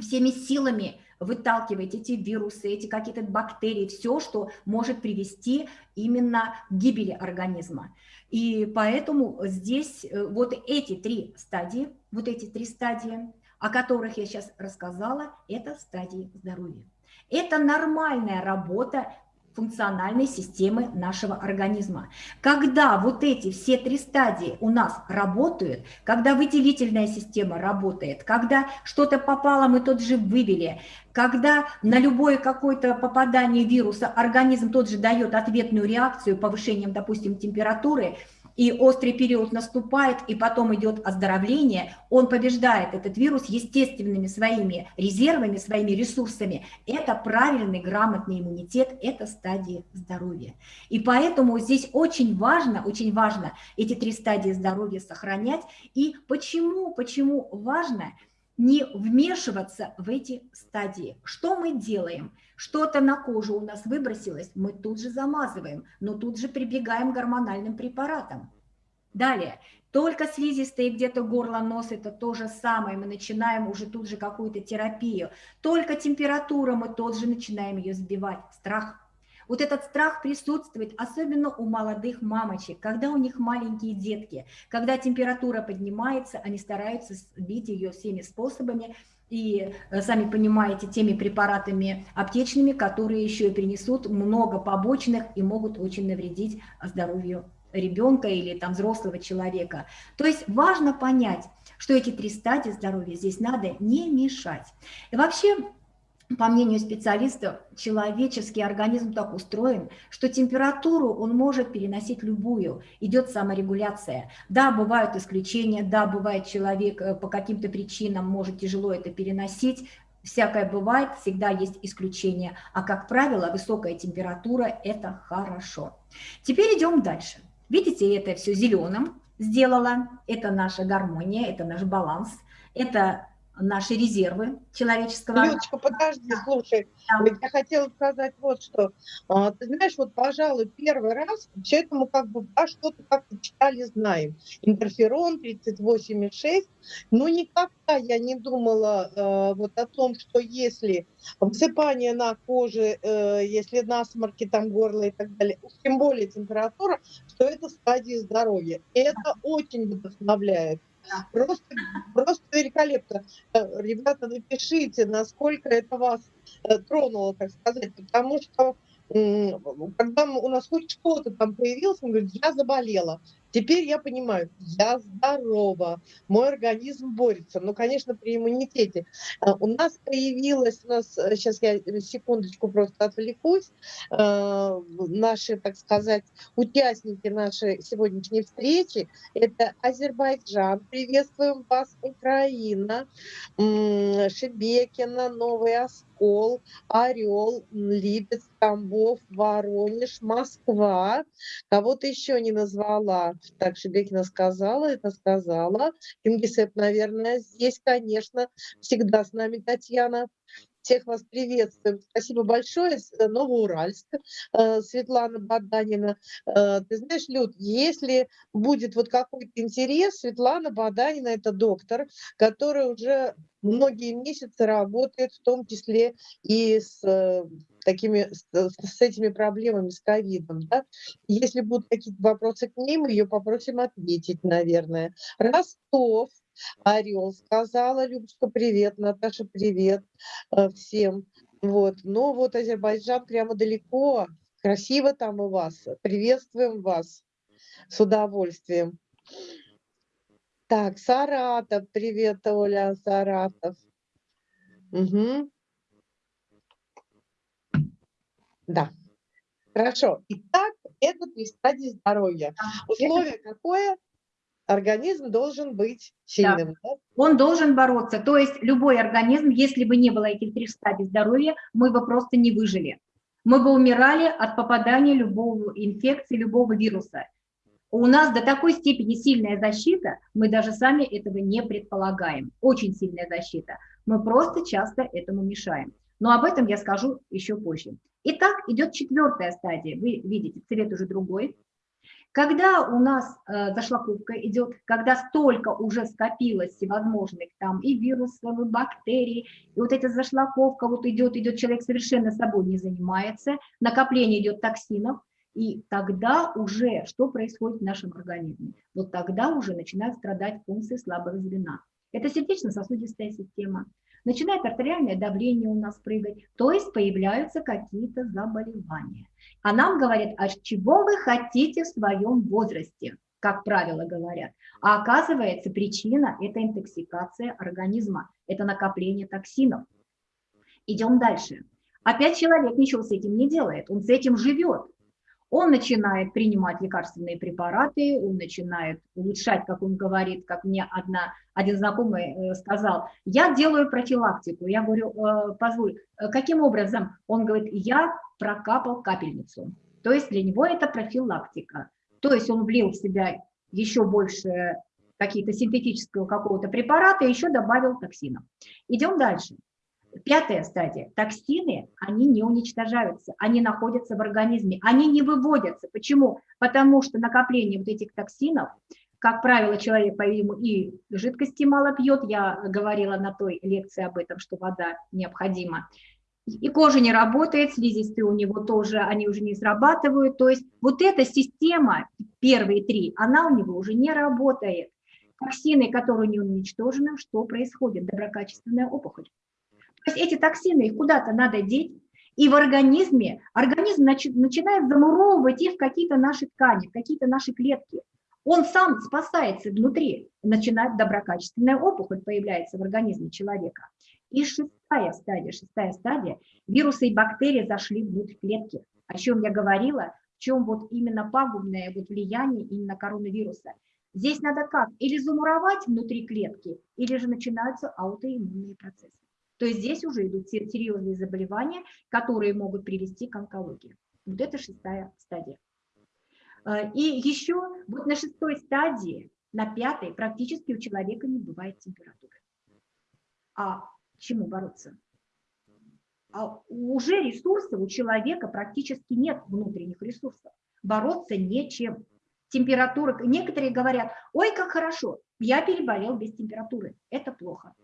всеми силами выталкивать эти вирусы, эти какие-то бактерии, все, что может привести именно к гибели организма. И поэтому здесь э, вот эти три стадии, вот эти три стадии, о которых я сейчас рассказала, это стадии здоровья. Это нормальная работа функциональной системы нашего организма. Когда вот эти все три стадии у нас работают, когда выделительная система работает, когда что-то попало, мы тот же вывели, когда на любое какое-то попадание вируса организм тот же дает ответную реакцию повышением, допустим, температуры – и острый период наступает, и потом идет оздоровление, он побеждает этот вирус естественными своими резервами, своими ресурсами. Это правильный, грамотный иммунитет, это стадии здоровья. И поэтому здесь очень важно, очень важно эти три стадии здоровья сохранять. И почему, почему важно – не вмешиваться в эти стадии. Что мы делаем? Что-то на кожу у нас выбросилось, мы тут же замазываем, но тут же прибегаем к гормональным препаратам. Далее, только слизистые где-то горло, нос – это то же самое. Мы начинаем уже тут же какую-то терапию. Только температура, мы тот же начинаем ее сбивать. Страх. Вот этот страх присутствует, особенно у молодых мамочек, когда у них маленькие детки. Когда температура поднимается, они стараются сбить ее всеми способами, и, э, сами понимаете, теми препаратами аптечными, которые еще и принесут много побочных и могут очень навредить здоровью ребенка или там взрослого человека. То есть важно понять, что эти три стадии здоровья здесь надо не мешать. И вообще, по мнению специалистов, человеческий организм так устроен, что температуру он может переносить любую, идет саморегуляция. Да, бывают исключения, да, бывает человек э, по каким-то причинам может тяжело это переносить, всякое бывает, всегда есть исключения, а как правило высокая температура – это хорошо. Теперь идем дальше. Видите, это все зеленым сделала. Это наша гармония, это наш баланс, это наши резервы человеческого. Людочка, подожди, слушай, да. я хотела сказать вот что. А, ты знаешь, вот, пожалуй, первый раз все это мы как бы а что-то как-то читали, знаем. Интерферон 38,6, но никогда я не думала э, вот о том, что если высыпание на коже, э, если насморки, там горло и так далее, тем более температура, что это стадии здоровья. И это очень вдохновляет. Просто, просто великолепно. Э, ребята, напишите, насколько это вас э, тронуло, так сказать, потому что когда у нас хоть что-то там появилось, он говорит, я заболела. Теперь я понимаю, я здорова, мой организм борется. Ну, конечно, при иммунитете. А, у нас появилась, у нас, сейчас э, я секундочку просто отвлекусь, а, наши, так сказать, участники нашей сегодняшней встречи, это Азербайджан, приветствуем вас, Украина, Шебекина, Новый Оскол, Орел, Липецк, Тамбов, Воронеж, Москва. Кого-то еще не назвала. Так, Шебекина сказала, это сказала. Кингисепп, наверное, здесь, конечно, всегда с нами Татьяна. Всех вас приветствуем. Спасибо большое. Э, Новоуральск, э, Светлана Баданина. Э, ты знаешь, Люд, если будет вот какой-то интерес, Светлана Баданина – это доктор, который уже многие месяцы работает, в том числе и с такими, с, с этими проблемами, с ковидом. Да? Если будут какие-то вопросы к ней, мы ее попросим ответить, наверное. Ростов, Орел сказала, Любочка, привет, Наташа, привет э, всем. Вот, но вот Азербайджан прямо далеко, красиво там у вас, приветствуем вас с удовольствием. Так, Саратов, привет, Оля, Саратов. Угу. Да, хорошо. Итак, это три стадии здоровья. Условие какое? организм должен быть сильным. Да. Да? Он должен бороться. То есть любой организм, если бы не было этих трех стадий здоровья, мы бы просто не выжили. Мы бы умирали от попадания любого инфекции, любого вируса. У нас до такой степени сильная защита, мы даже сами этого не предполагаем. Очень сильная защита. Мы просто часто этому мешаем. Но об этом я скажу еще позже. Итак, идет четвертая стадия. Вы видите, цвет уже другой. Когда у нас э, зашлаковка идет, когда столько уже скопилось всевозможных там и вирусов, и бактерий, и вот эта зашлаковка вот идет, идет, человек совершенно собой не занимается, накопление идет токсинов, и тогда уже что происходит в нашем организме? Вот тогда уже начинают страдать функции слабого звена. Это сердечно-сосудистая система, начинает артериальное давление у нас прыгать, то есть появляются какие-то заболевания. А нам говорят, а чего вы хотите в своем возрасте, как правило говорят. А оказывается, причина – это интоксикация организма, это накопление токсинов. Идем дальше. Опять человек ничего с этим не делает, он с этим живет. Он начинает принимать лекарственные препараты, он начинает улучшать, как он говорит, как мне одна, один знакомый э, сказал, я делаю профилактику. Я говорю, «Э, позволь, э, каким образом? Он говорит, я прокапал капельницу. То есть для него это профилактика. То есть он влил в себя еще больше какие-то синтетического какого-то препарата и еще добавил токсинов. Идем дальше. Пятая стадия. Токсины, они не уничтожаются, они находятся в организме, они не выводятся. Почему? Потому что накопление вот этих токсинов как правило, человек, по-видимому, и жидкости мало пьет. Я говорила на той лекции об этом, что вода необходима. И кожа не работает, слизистые у него тоже, они уже не срабатывают. То есть вот эта система, первые три, она у него уже не работает. Токсины, которые не уничтожены, что происходит? Доброкачественная опухоль. То есть эти токсины, их куда-то надо деть, и в организме, организм начи, начинает замуровывать их в какие-то наши ткани, в какие-то наши клетки. Он сам спасается внутри, начинает доброкачественная опухоль появляется в организме человека. И шестая стадия, шестая стадия, вирусы и бактерии зашли внутрь клетки. О чем я говорила, в чем вот именно пагубное вот влияние именно коронавируса. Здесь надо как? Или замуровать внутри клетки, или же начинаются аутоиммунные процессы. То есть здесь уже идут серьезные заболевания, которые могут привести к онкологии. Вот это шестая стадия. Э, и еще вот на шестой стадии, на пятой, практически у человека не бывает температуры. А чему бороться? А уже ресурсов у человека практически нет внутренних ресурсов. Бороться нечем. Температура, некоторые говорят, ой, как хорошо, я переболел без температуры. Это плохо.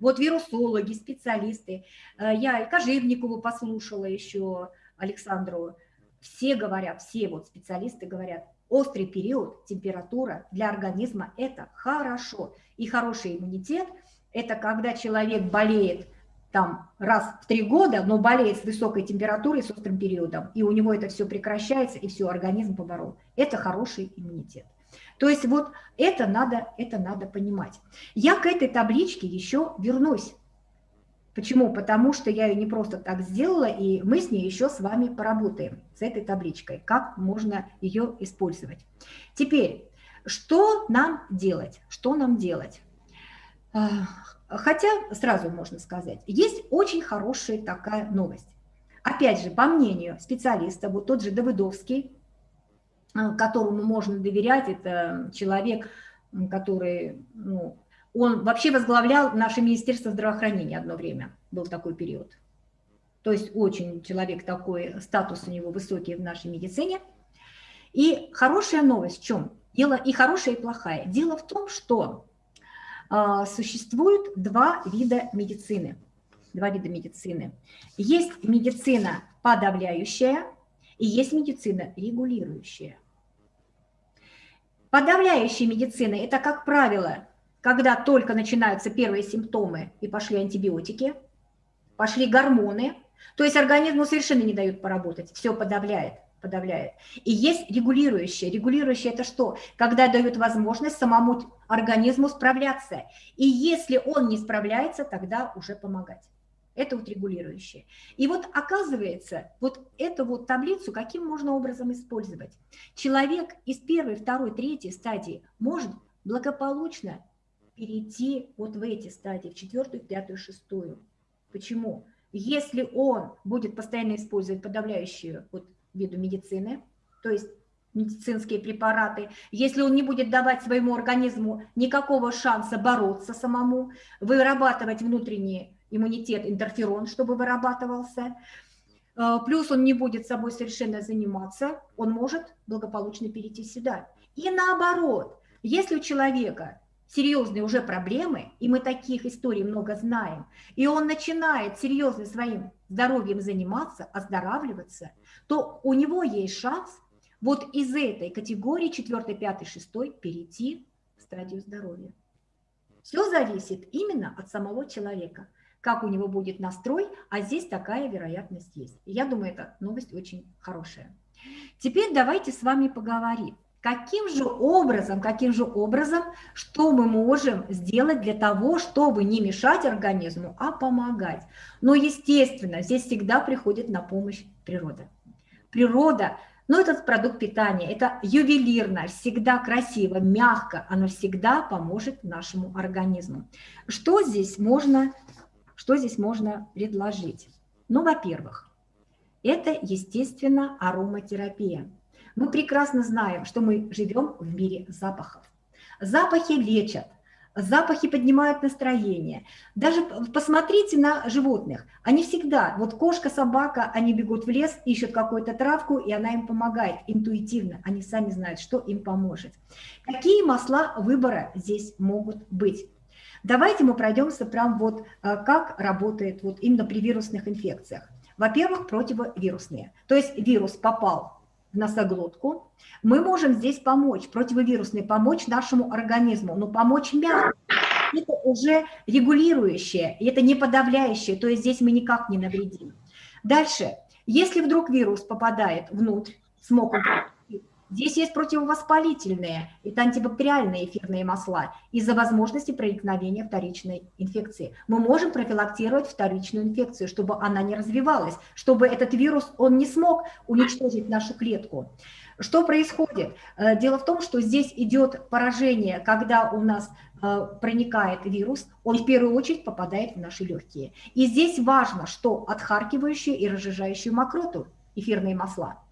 Вот вирусологи, специалисты, э, я и Кожевникову послушала еще, Александру, все говорят, все вот специалисты говорят, острый период, температура для организма – это хорошо. И хороший иммунитет – это когда человек болеет там раз в три года, но болеет с высокой температурой, с острым периодом, и у него это все прекращается, и все, организм поборол. Это хороший иммунитет. То есть вот это надо, это надо понимать. Я к этой табличке еще вернусь. Почему? Потому что я ее не просто так сделала, и мы с ней еще с вами поработаем, с этой табличкой, как можно ее использовать. Теперь, что нам делать? Что нам делать? А, хотя, сразу можно сказать, есть очень хорошая такая новость. Опять же, по мнению специалиста, вот тот же Давыдовский, которому можно доверять, это человек, который ну, он вообще возглавлял наше Министерство здравоохранения одно время, был такой период. То есть очень человек такой, статус у него высокий в нашей медицине. И хорошая новость в чем? Дело и хорошая, и плохая. Дело в том, что э, существует два вида медицины. Два вида медицины. Есть медицина подавляющая и есть медицина регулирующая. Подавляющая медицина – это, как правило, когда только начинаются первые симптомы и пошли антибиотики, пошли гормоны, то есть организму совершенно не дают поработать, все подавляет, подавляет. И есть регулирующее. Регулирующее – это что? Когда дают возможность самому организму справляться. И если он не справляется, тогда уже помогать. Это вот регулирующее. И вот оказывается, вот эту вот таблицу каким можно образом использовать? Человек из первой, второй, третьей стадии может благополучно перейти вот в эти стадии, в четвертую, пятую, шестую. Почему? Если он будет постоянно использовать подавляющие вот виду медицины, то есть медицинские препараты, если он не будет давать своему организму никакого шанса бороться самому, вырабатывать внутренний иммунитет, интерферон, чтобы вырабатывался, э, плюс он не будет собой совершенно заниматься, он может благополучно перейти сюда. И наоборот, если у человека серьезные уже проблемы, и мы таких историй много знаем, и он начинает серьезно своим здоровьем заниматься, оздоравливаться, то у него есть шанс вот из этой категории 4, 5, 6 перейти в стадию здоровья. Все зависит именно от самого человека, как у него будет настрой, а здесь такая вероятность есть. Я думаю, эта новость очень хорошая. Теперь давайте с вами поговорим. Каким же образом, каким же образом, что мы можем сделать для того, чтобы не мешать организму, а помогать? Но, естественно, здесь всегда приходит на помощь природа. Природа, ну, этот продукт питания, это ювелирно, всегда красиво, мягко, оно всегда поможет нашему организму. Что здесь можно, что здесь можно предложить? Ну, во-первых, это, естественно, ароматерапия. Мы прекрасно знаем, что мы живем в мире запахов. Запахи лечат. запахи поднимают настроение. Даже посмотрите на животных. Они всегда, вот кошка, собака, они бегут в лес, ищут какую-то травку, и она им помогает интуитивно. Они сами знают, что им поможет. Какие масла выбора здесь могут быть? Давайте мы пройдемся прям вот, э, как работает вот именно при вирусных инфекциях. Во-первых, противовирусные. То есть вирус попал в носоглотку, мы можем здесь помочь, противовирусный, помочь нашему организму, но помочь мягко. Это уже регулирующее, это не подавляющее, то есть здесь мы никак не навредим. Дальше, если вдруг вирус попадает внутрь, смог Здесь есть противовоспалительные, это антибактериальные эфирные масла из-за возможности проникновения вторичной инфекции. Мы можем профилактировать вторичную инфекцию, чтобы она не развивалась, чтобы этот вирус, он не смог уничтожить нашу клетку. Что происходит? Э, дело в том, что здесь идет поражение, когда у нас э, проникает вирус, он в первую очередь попадает в наши легкие. И здесь важно, что отхаркивающую и разжижающую мокроту, эфирные масла,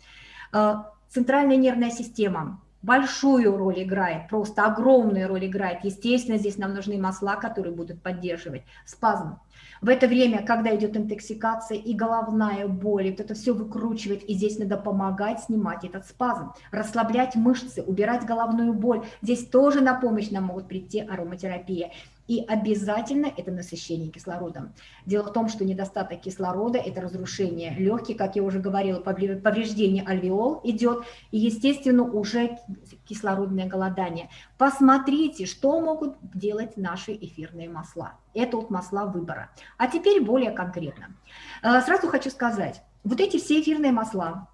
э, Центральная нервная система большую роль играет, просто огромную роль играет. Естественно, здесь нам нужны масла, которые будут поддерживать спазм. В это время, когда идет интоксикация и головная боль, вот это все выкручивает, и здесь надо помогать снимать этот спазм, расслаблять мышцы, убирать головную боль. Здесь тоже на помощь нам могут прийти ароматерапия. И обязательно это насыщение кислородом. Дело в том, что недостаток кислорода – это разрушение легких, как я уже говорила, повреждение альвеол идет, и, естественно, уже кислородное голодание. Посмотрите, что могут делать наши эфирные масла. Это вот масла выбора. А теперь более конкретно. Э, сразу хочу сказать, вот эти все эфирные масла,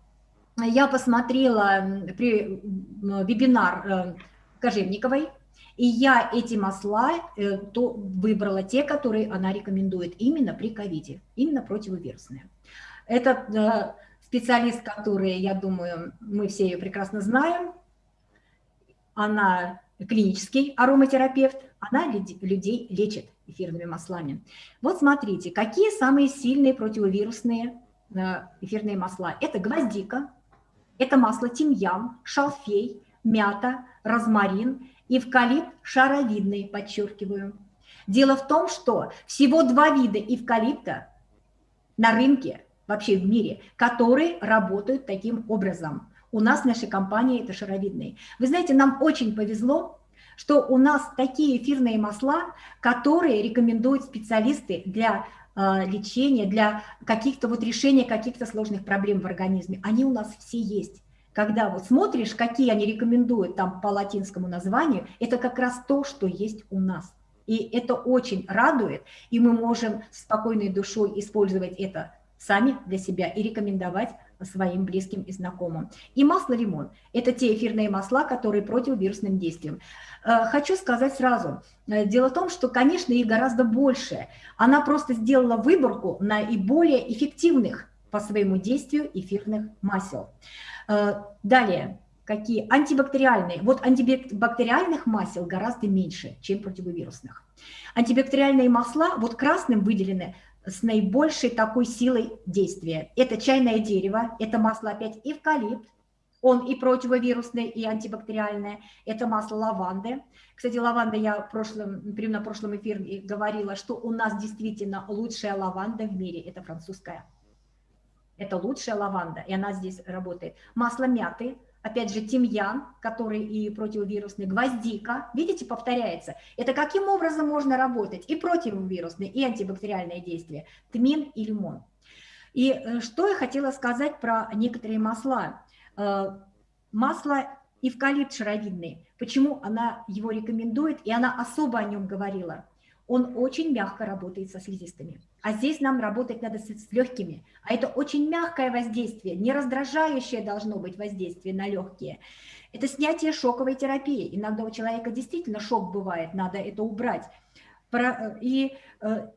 я посмотрела при вебинар э, Кожевниковой, и я эти масла э, то выбрала те, которые она рекомендует именно при ковиде, именно противовирусные. Это э, специалист, который, я думаю, мы все ее прекрасно знаем. Она клинический ароматерапевт, она людей лечит эфирными маслами. Вот смотрите, какие самые сильные противовирусные э, эфирные масла. Это гвоздика, это масло тимьян, шалфей, мята, розмарин Эвкалипт шаровидный, подчеркиваю. Дело в том, что всего два вида эвкалипта на рынке, вообще в мире, которые работают таким образом. У нас в нашей компании это шаровидные. Вы знаете, нам очень повезло, что у нас такие эфирные масла, которые рекомендуют специалисты для э, лечения, для каких-то вот решения каких-то сложных проблем в организме. Они у нас все есть когда вот смотришь, какие они рекомендуют там по латинскому названию, это как раз то, что есть у нас. И это очень радует, и мы можем спокойной душой использовать это сами для себя и рекомендовать своим близким и знакомым. И масло лимон – это те эфирные масла, которые противовирусным действием. Э, хочу сказать сразу, э, дело в том, что, конечно, их гораздо больше. Она просто сделала выборку наиболее эффективных по своему действию эфирных масел. Э, далее, какие антибактериальные. Вот антибактериальных масел гораздо меньше, чем противовирусных. Антибактериальные масла, вот красным выделены с наибольшей такой силой действия. Это чайное дерево, это масло опять эвкалипт, он и противовирусный, и антибактериальное. Это масло лаванды. Кстати, лаванда я в прямо на прошлом эфире говорила, что у нас действительно лучшая лаванда в мире, это французская. Это лучшая лаванда, и она здесь работает. Масло мяты, опять же, тимьян, который и противовирусный, гвоздика. Видите, повторяется. Это каким образом можно работать? И противовирусные, и антибактериальные действия. Тмин и лимон. И э, что я хотела сказать про некоторые масла. Э, масло эвкалипт шаровидный. Почему она его рекомендует, и она особо о нем говорила. Он очень мягко работает со слизистыми. А здесь нам работать надо с, с легкими. А это очень мягкое воздействие, не раздражающее должно быть воздействие на легкие. Это снятие шоковой терапии. Иногда у человека действительно шок бывает, надо это убрать. И э,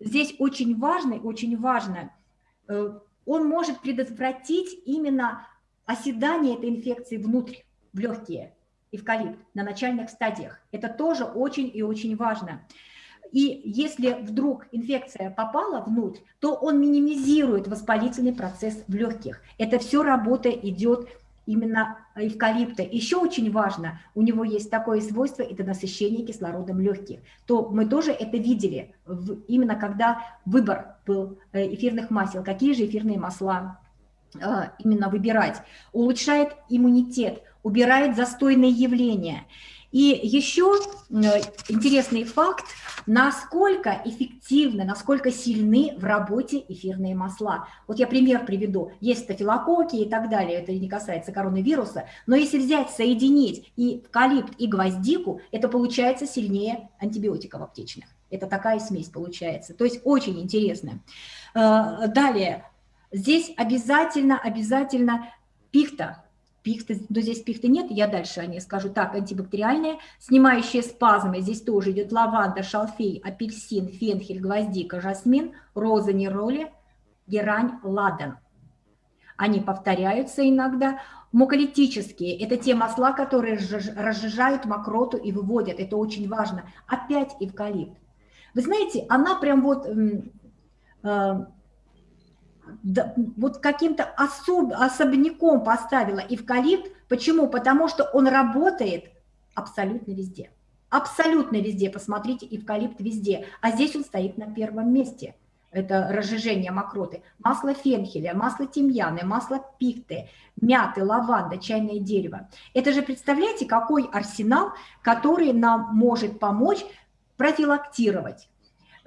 здесь очень важно, очень важно, э, он может предотвратить именно оседание этой инфекции внутрь, в легкие, эвкалипт, на начальных стадиях. Это тоже очень и очень важно. И если вдруг инфекция попала внутрь, то он минимизирует воспалительный процесс в легких. Это все работа идет именно эвкалипта. Еще очень важно, у него есть такое свойство, это насыщение кислородом легких. То мы тоже это видели, именно когда выбор был э, эфирных масел, какие же эфирные масла э, именно выбирать. Улучшает иммунитет, убирает застойные явления. И еще интересный факт, насколько эффективны, насколько сильны в работе эфирные масла. Вот я пример приведу. Есть стафилококки и так далее, это не касается коронавируса, но если взять, соединить и эвкалипт, и гвоздику, это получается сильнее антибиотиков аптечных. Это такая смесь получается. То есть очень интересно. Э, далее, здесь обязательно, обязательно пихта, пихты, но здесь пихты нет, я дальше о ней скажу. Так, антибактериальные, снимающие спазмы, здесь тоже идет лаванда, шалфей, апельсин, фенхель, гвоздика, жасмин, роза, нероли, герань, ладан. Они повторяются иногда. Муколитические – это те масла, которые разжижают мокроту и выводят. Это очень важно. Опять эвкалипт. Вы знаете, она прям вот э, вот каким-то особ, особняком поставила эвкалипт. Почему? Потому что он работает абсолютно везде. Абсолютно везде. Посмотрите, эвкалипт везде. А здесь он стоит на первом месте. Это разжижение мокроты. Масло фенхеля, масло тимьяны, масло пихты, мяты, лаванда, чайное дерево. Это же, представляете, какой арсенал, который нам может помочь профилактировать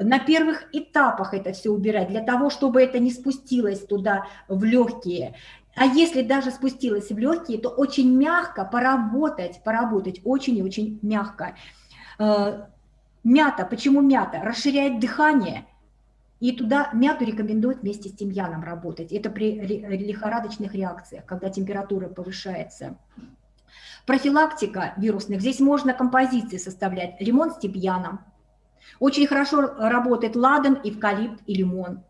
на первых этапах это все убирать, для того, чтобы это не спустилось туда в легкие. А если даже спустилось в легкие, то очень мягко поработать, поработать очень и очень мягко. Э, мята, почему мята? Расширяет дыхание, и туда мяту рекомендуют вместе с тимьяном работать. Это при лихорадочных реакциях, когда температура повышается. Профилактика вирусных. Здесь можно композиции составлять. Лимон с тимьяном, очень хорошо работает ладан, эвкалипт и лимон.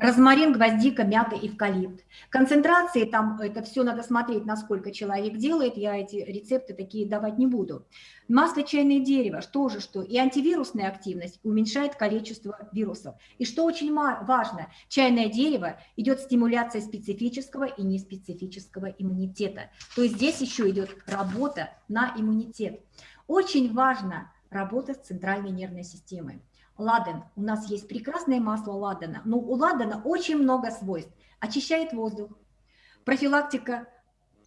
Розмарин, гвоздика, мята, эвкалипт. Концентрации там, это все надо смотреть, насколько человек делает, я эти рецепты такие давать не буду. Масло чайное дерево, что же что? И антивирусная активность уменьшает количество вирусов. И что очень важно, чайное дерево идет стимуляция специфического и неспецифического иммунитета. То есть здесь еще идет работа на иммунитет. Очень важно работа с центральной нервной системой. Ладан. У нас есть прекрасное масло ладана, но у ладана очень много свойств. Очищает воздух, профилактика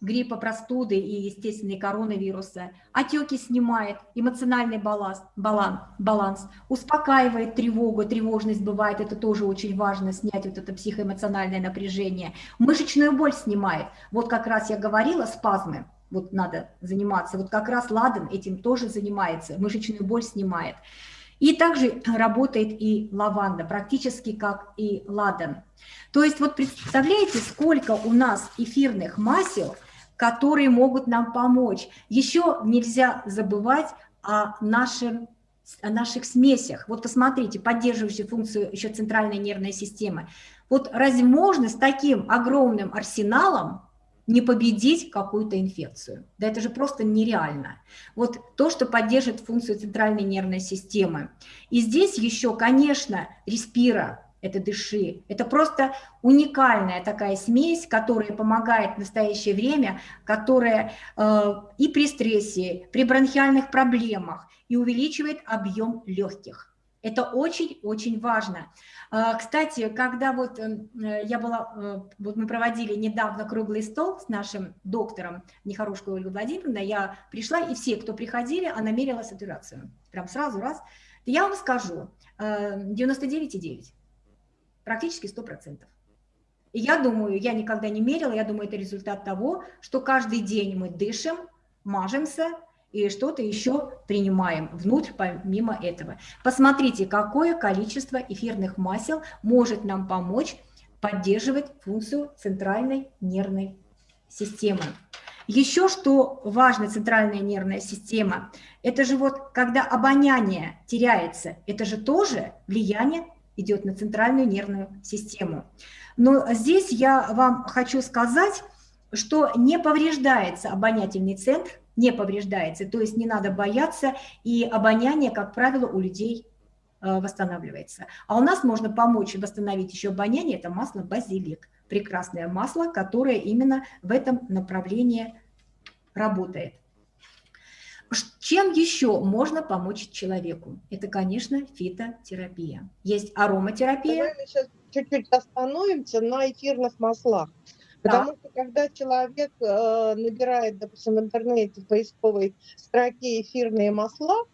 гриппа, простуды и естественные коронавируса, отеки снимает, эмоциональный баланс, баланс, баланс, успокаивает тревогу, тревожность бывает, это тоже очень важно, снять вот это психоэмоциональное напряжение, мышечную боль снимает, вот как раз я говорила, спазмы, вот надо заниматься. Вот как раз ладан этим тоже занимается, мышечную боль снимает. И также работает и лаванда, практически как и ладан. То есть вот представляете, сколько у нас эфирных масел, которые могут нам помочь. Еще нельзя забывать о, нашем, о наших смесях. Вот посмотрите, поддерживающие функцию еще центральной нервной системы. Вот разве можно с таким огромным арсеналом не победить какую-то инфекцию. Да это же просто нереально. Вот то, что поддержит функцию центральной нервной системы. И здесь еще, конечно, респира, это дыши. Это просто уникальная такая смесь, которая помогает в настоящее время, которая э, и при стрессе, при бронхиальных проблемах, и увеличивает объем легких. Это очень-очень важно. А, кстати, когда вот эм, э, я была, э, вот мы проводили недавно круглый стол с нашим доктором Нехорошкой Ольгой Владимировной, я пришла, и все, кто приходили, она мерила сатурацию. Прям сразу раз. Я вам скажу, 99,9, э, практически 100%. И я думаю, я никогда не мерила, я думаю, это результат того, что каждый день мы дышим, мажемся, и что-то еще принимаем внутрь помимо этого. Посмотрите, какое количество эфирных масел может нам помочь поддерживать функцию центральной нервной системы. Еще что важно, центральная нервная система, это же вот когда обоняние теряется, это же тоже влияние идет на центральную нервную систему. Но здесь я вам хочу сказать, что не повреждается обонятельный центр, не повреждается, то есть не надо бояться, и обоняние, как правило, у людей э, восстанавливается. А у нас можно помочь восстановить еще обоняние, это масло базилик. прекрасное масло, которое именно в этом направлении работает. Чем еще можно помочь человеку? Это, конечно, фитотерапия. Есть ароматерапия. Давай мы сейчас чуть-чуть остановимся на эфирных маслах. Потому что когда человек э, набирает, допустим, в интернете в поисковой строке эфирные масла,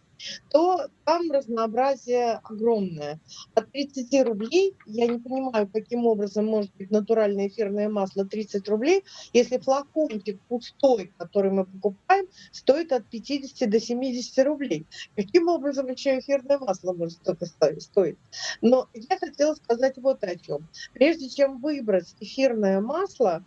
то там разнообразие огромное. От 30 рублей, я не понимаю, каким образом может быть натуральное эфирное масло 30 рублей, если флакончик пустой, который мы покупаем, стоит от 50 до 70 рублей. Каким образом еще эфирное масло может столько стоить? Но я хотела сказать вот о чем. Прежде чем выбрать эфирное масло,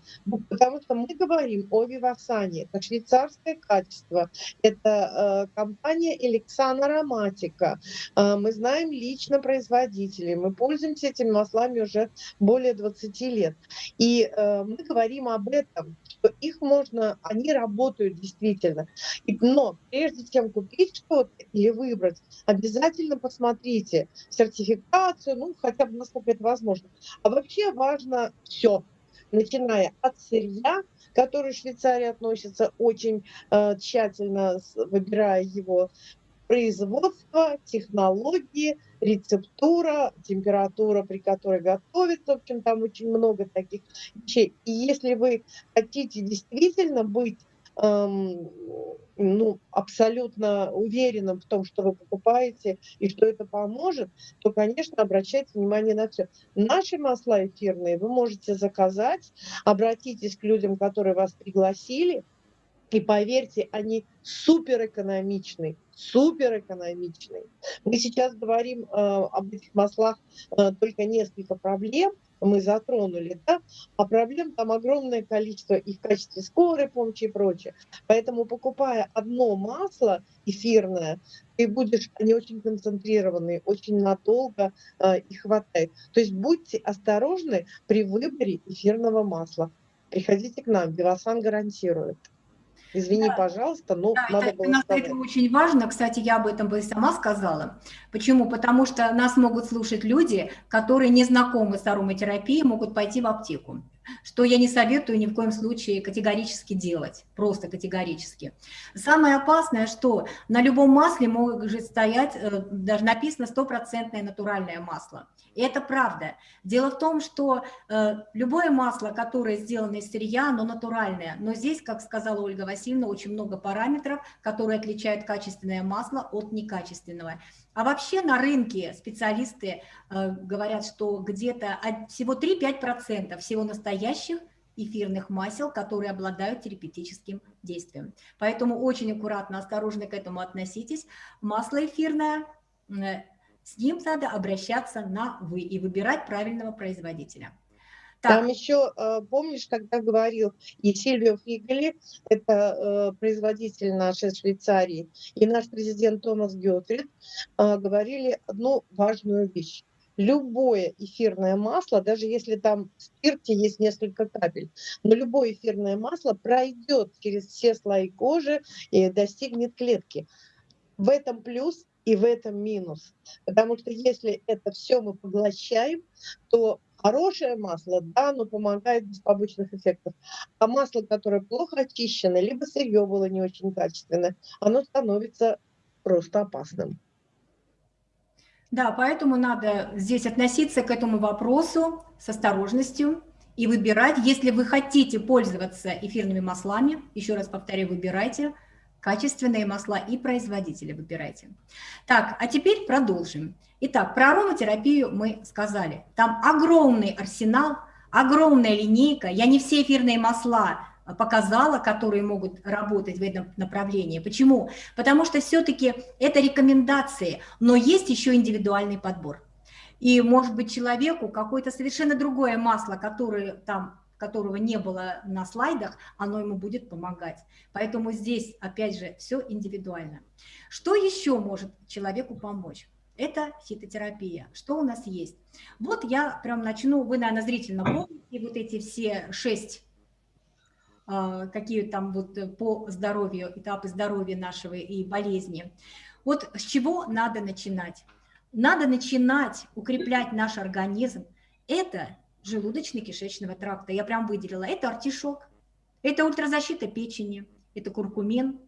потому что мы говорим о Вивасане, это швейцарское качество, это э, компания Эликсан Ароматик, Мексика. А, мы знаем лично производителей, мы пользуемся этими маслами уже более 20 лет. И э, мы говорим об этом, что их можно, они работают действительно. Но прежде чем купить что-то или выбрать, обязательно посмотрите сертификацию, ну, хотя бы насколько это возможно. А вообще важно все, начиная от сырья, который в Швейцарии относится очень э, тщательно, выбирая его производство, технологии, рецептура, температура, при которой готовится. В общем, там очень много таких вещей. И если вы хотите действительно быть эм, ну, абсолютно уверенным в том, что вы покупаете и что это поможет, то, конечно, обращайте внимание на все. Наши масла эфирные вы можете заказать, обратитесь к людям, которые вас пригласили, и поверьте, они супер экономичны, супер экономичны. Мы сейчас говорим э, об этих маслах э, только несколько проблем, мы затронули, да, а проблем там огромное количество и в качестве скорой помощи и прочее. Поэтому покупая одно масло эфирное, ты будешь, они очень концентрированные, очень надолго э, и хватает. То есть будьте осторожны при выборе эфирного масла. Приходите к нам, Белосан гарантирует. Извини, да. пожалуйста, но да, надо это, было сказать. Это очень важно. Кстати, я об этом бы сама сказала. Почему? Потому что нас могут слушать люди, которые не знакомы с ароматерапией, могут пойти в аптеку что я не советую ни в коем случае категорически делать, просто категорически. Самое опасное, что на любом масле может стоять, э, даже написано стопроцентное натуральное масло. И это правда. Дело в том, что э, любое масло, которое сделано из сырья, оно натуральное. Но здесь, как сказала Ольга Васильевна, очень много параметров, которые отличают качественное масло от некачественного. А вообще на рынке специалисты э, говорят, что где-то всего 3-5% всего настоящих эфирных масел, которые обладают терапевтическим действием. Поэтому очень аккуратно, осторожно к этому относитесь. Масло эфирное, э, с ним надо обращаться на «вы» и выбирать правильного производителя. Так. Там еще, э, помнишь, когда говорил и Сильвио Фигели, это э, производитель нашей Швейцарии, и наш президент Томас Геотрид э, говорили одну важную вещь. Любое эфирное масло, даже если там в спирте есть несколько капель, но любое эфирное масло пройдет через все слои кожи и достигнет клетки. В этом плюс и в этом минус. Потому что если это все мы поглощаем, то Хорошее масло, да, оно помогает без побочных эффектов. А масло, которое плохо очищено, либо сырье было не очень качественное, оно становится просто опасным. Да, поэтому надо здесь относиться к этому вопросу с осторожностью и выбирать, если вы хотите пользоваться эфирными маслами, еще раз повторяю, выбирайте качественные масла и производители выбирайте. Так, а теперь продолжим. Итак, про ароматерапию мы сказали. Там огромный арсенал, огромная линейка. Я не все эфирные масла показала, которые могут работать в этом направлении. Почему? Потому что все-таки это рекомендации, но есть еще индивидуальный подбор. И может быть человеку какое-то совершенно другое масло, которое там которого не было на слайдах, оно ему будет помогать. Поэтому здесь, опять же, все индивидуально. Что еще может человеку помочь? Это фитотерапия. Что у нас есть? Вот я прям начну, вы, наверное, зрительно *clears throat* помните вот эти все шесть а, какие там вот по здоровью, этапы здоровья нашего и болезни. Вот с чего надо начинать? Надо начинать укреплять наш организм. Это желудочно-кишечного тракта. Я прям выделила. Это артишок, это ультразащита печени, это куркумен,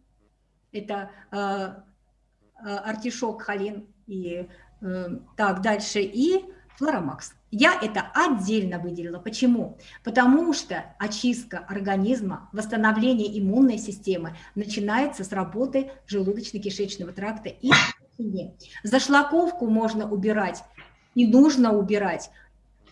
это э, э, артишок, холин и э, так дальше, и флоромакс. Я это отдельно выделила. Почему? Потому что очистка организма, восстановление иммунной системы начинается с работы желудочно-кишечного тракта и Зашлаковку можно убирать и нужно убирать.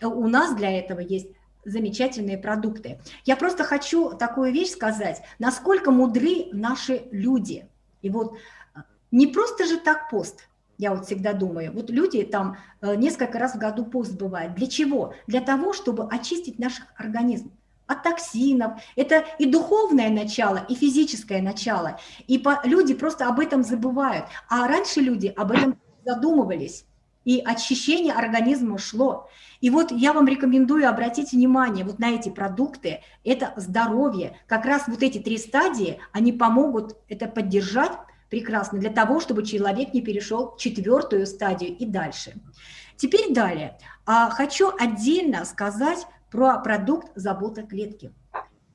У нас для этого есть замечательные продукты. Я просто хочу такую вещь сказать, насколько мудры наши люди. И вот э, не просто же так пост, я вот всегда думаю. Вот люди там э, несколько раз в году пост бывает. Для чего? Для того, чтобы очистить наш организм от токсинов. Это и духовное начало, и физическое начало. И люди просто об этом забывают. А раньше люди об этом задумывались. И очищение организма шло. И вот я вам рекомендую обратить внимание вот на эти продукты. Это здоровье. Как раз вот эти три стадии, они помогут это поддержать прекрасно для того, чтобы человек не перешел в четвертую стадию и дальше. Теперь далее. А хочу отдельно сказать про продукт забота клетки.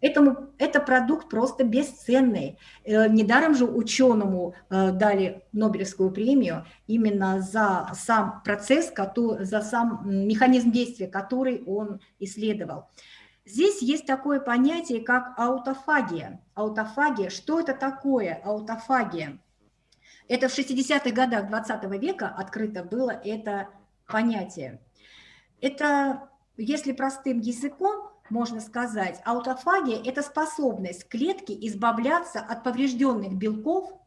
Этому, это продукт просто бесценный. Э, недаром же ученому э, дали Нобелевскую премию именно за сам процесс, за сам механизм действия, который он исследовал. Здесь есть такое понятие, как аутофагия. Аутофагия, что это такое аутофагия? Это в 60-х годах 20 века открыто было это понятие. Это если простым языком можно сказать, аутофагия – это способность клетки избавляться от поврежденных белков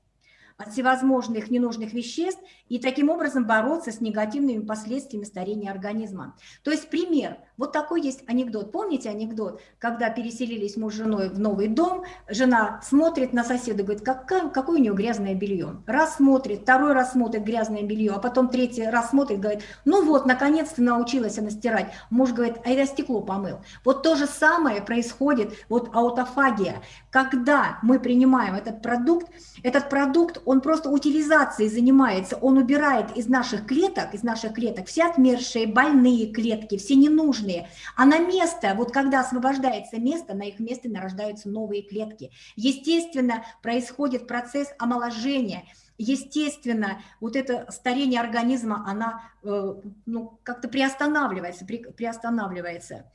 от всевозможных ненужных веществ и таким образом бороться с негативными последствиями старения организма. То есть пример. Вот такой есть анекдот. Помните анекдот, когда переселились муж с женой в новый дом, жена смотрит на соседа, говорит, какое, какое у нее грязное белье. Раз смотрит, второй раз смотрит грязное белье, а потом третий раз смотрит, говорит, ну вот, наконец-то научилась она стирать. Муж говорит, а я стекло помыл. Вот то же самое происходит, вот аутофагия. Когда мы принимаем этот продукт, этот продукт, он просто утилизацией занимается, он убирает из наших клеток, из наших клеток все отмершие, больные клетки, все ненужные. А на место, вот когда освобождается место, на их месте нарождаются новые клетки. Естественно, происходит процесс омоложения. Естественно, вот это старение организма, она э, ну, как-то приостанавливается, при, приостанавливается.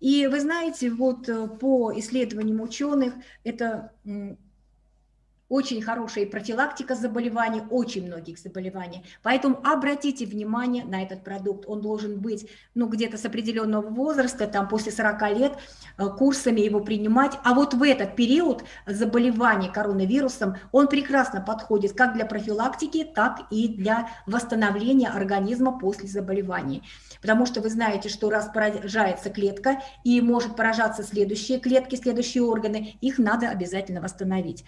И вы знаете, вот э, по исследованиям ученых, это очень хорошая профилактика заболеваний, очень многих заболеваний. Поэтому обратите внимание на этот продукт. Он должен быть ну, где-то с определенного возраста, там после 40 лет, э, курсами его принимать. А вот в этот период заболевания коронавирусом он прекрасно подходит как для профилактики, так и для восстановления организма после заболеваний. Потому что вы знаете, что раз поражается клетка и может поражаться следующие клетки, следующие органы, их надо обязательно восстановить.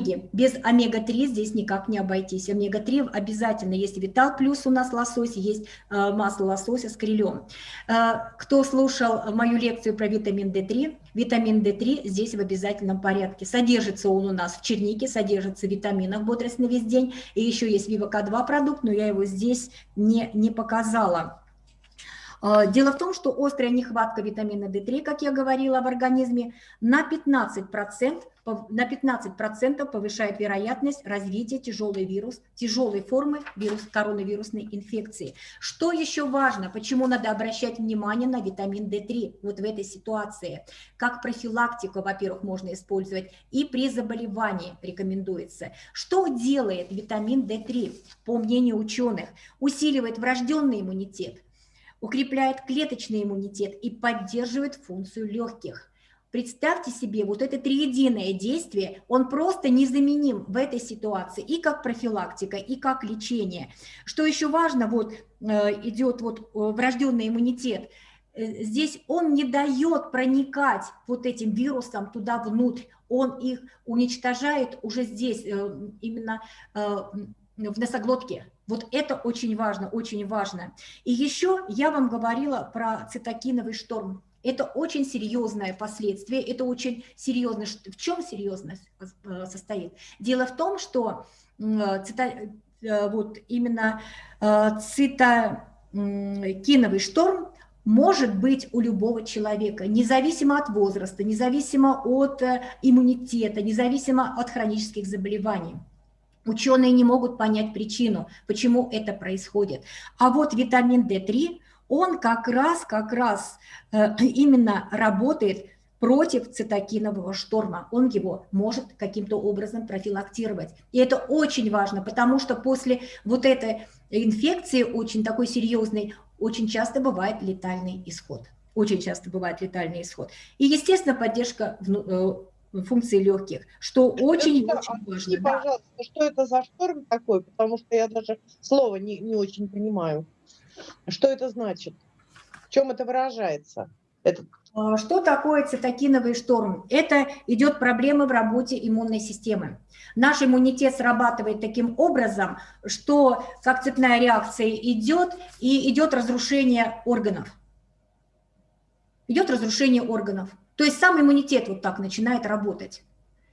Омеги. Без омега-3 здесь никак не обойтись. Омега-3 обязательно есть Витал плюс у нас лосось, есть э, масло лосося с крилем. Э, кто слушал мою лекцию про витамин D3, витамин D3 здесь в обязательном порядке. Содержится он у нас в чернике, содержится в витаминах бодрость на весь день. И еще есть Вивака-2 продукт, но я его здесь не, не показала. А, дело в том, что острая нехватка витамина D3, как я говорила, в организме на 15%, на 15 повышает вероятность развития тяжелой вирус, тяжелой формы вирус, коронавирусной инфекции. Что еще важно, почему надо обращать внимание на витамин D3 вот в этой ситуации? Как профилактику, во-первых, можно использовать, и при заболевании рекомендуется. Что делает витамин D3? По мнению ученых, усиливает врожденный иммунитет, укрепляет клеточный иммунитет и поддерживает функцию легких. Представьте себе, вот это триединое действие, он просто незаменим в этой ситуации и как профилактика, и как лечение. Что еще важно, вот э, идет вот э, врожденный иммунитет, э, здесь он не дает проникать вот этим вирусам туда внутрь, он их уничтожает уже здесь, именно в носоглотке. Вот это очень важно, очень важно. И еще я вам говорила про цитокиновый шторм. Это очень серьезное последствие, это очень серьезно. В чем серьезность э, состоит? Дело в том, что цита, э, вот именно э, цитокиновый шторм может быть у любого человека, независимо от возраста, независимо от э, иммунитета, независимо от хронических заболеваний. Ученые не могут понять причину, почему это происходит. А вот витамин D3, он как раз, как раз э, именно работает против цитокинового шторма. Он его может каким-то образом профилактировать. И это очень важно, потому что после вот этой инфекции очень такой серьезной, очень часто бывает летальный исход. Очень часто бывает летальный исход. И, естественно, поддержка э, функции легких, что очень-очень очень важно. Да. пожалуйста, что это за шторм такой, потому что я даже слова не, не очень понимаю. Что это значит? В чем это выражается? Этот... А, что такое цитокиновый шторм? Это идет проблема в работе иммунной системы. Наш иммунитет срабатывает таким образом, что как цепная реакция идет, и идет разрушение органов. Идет разрушение органов. То есть сам иммунитет вот так начинает работать.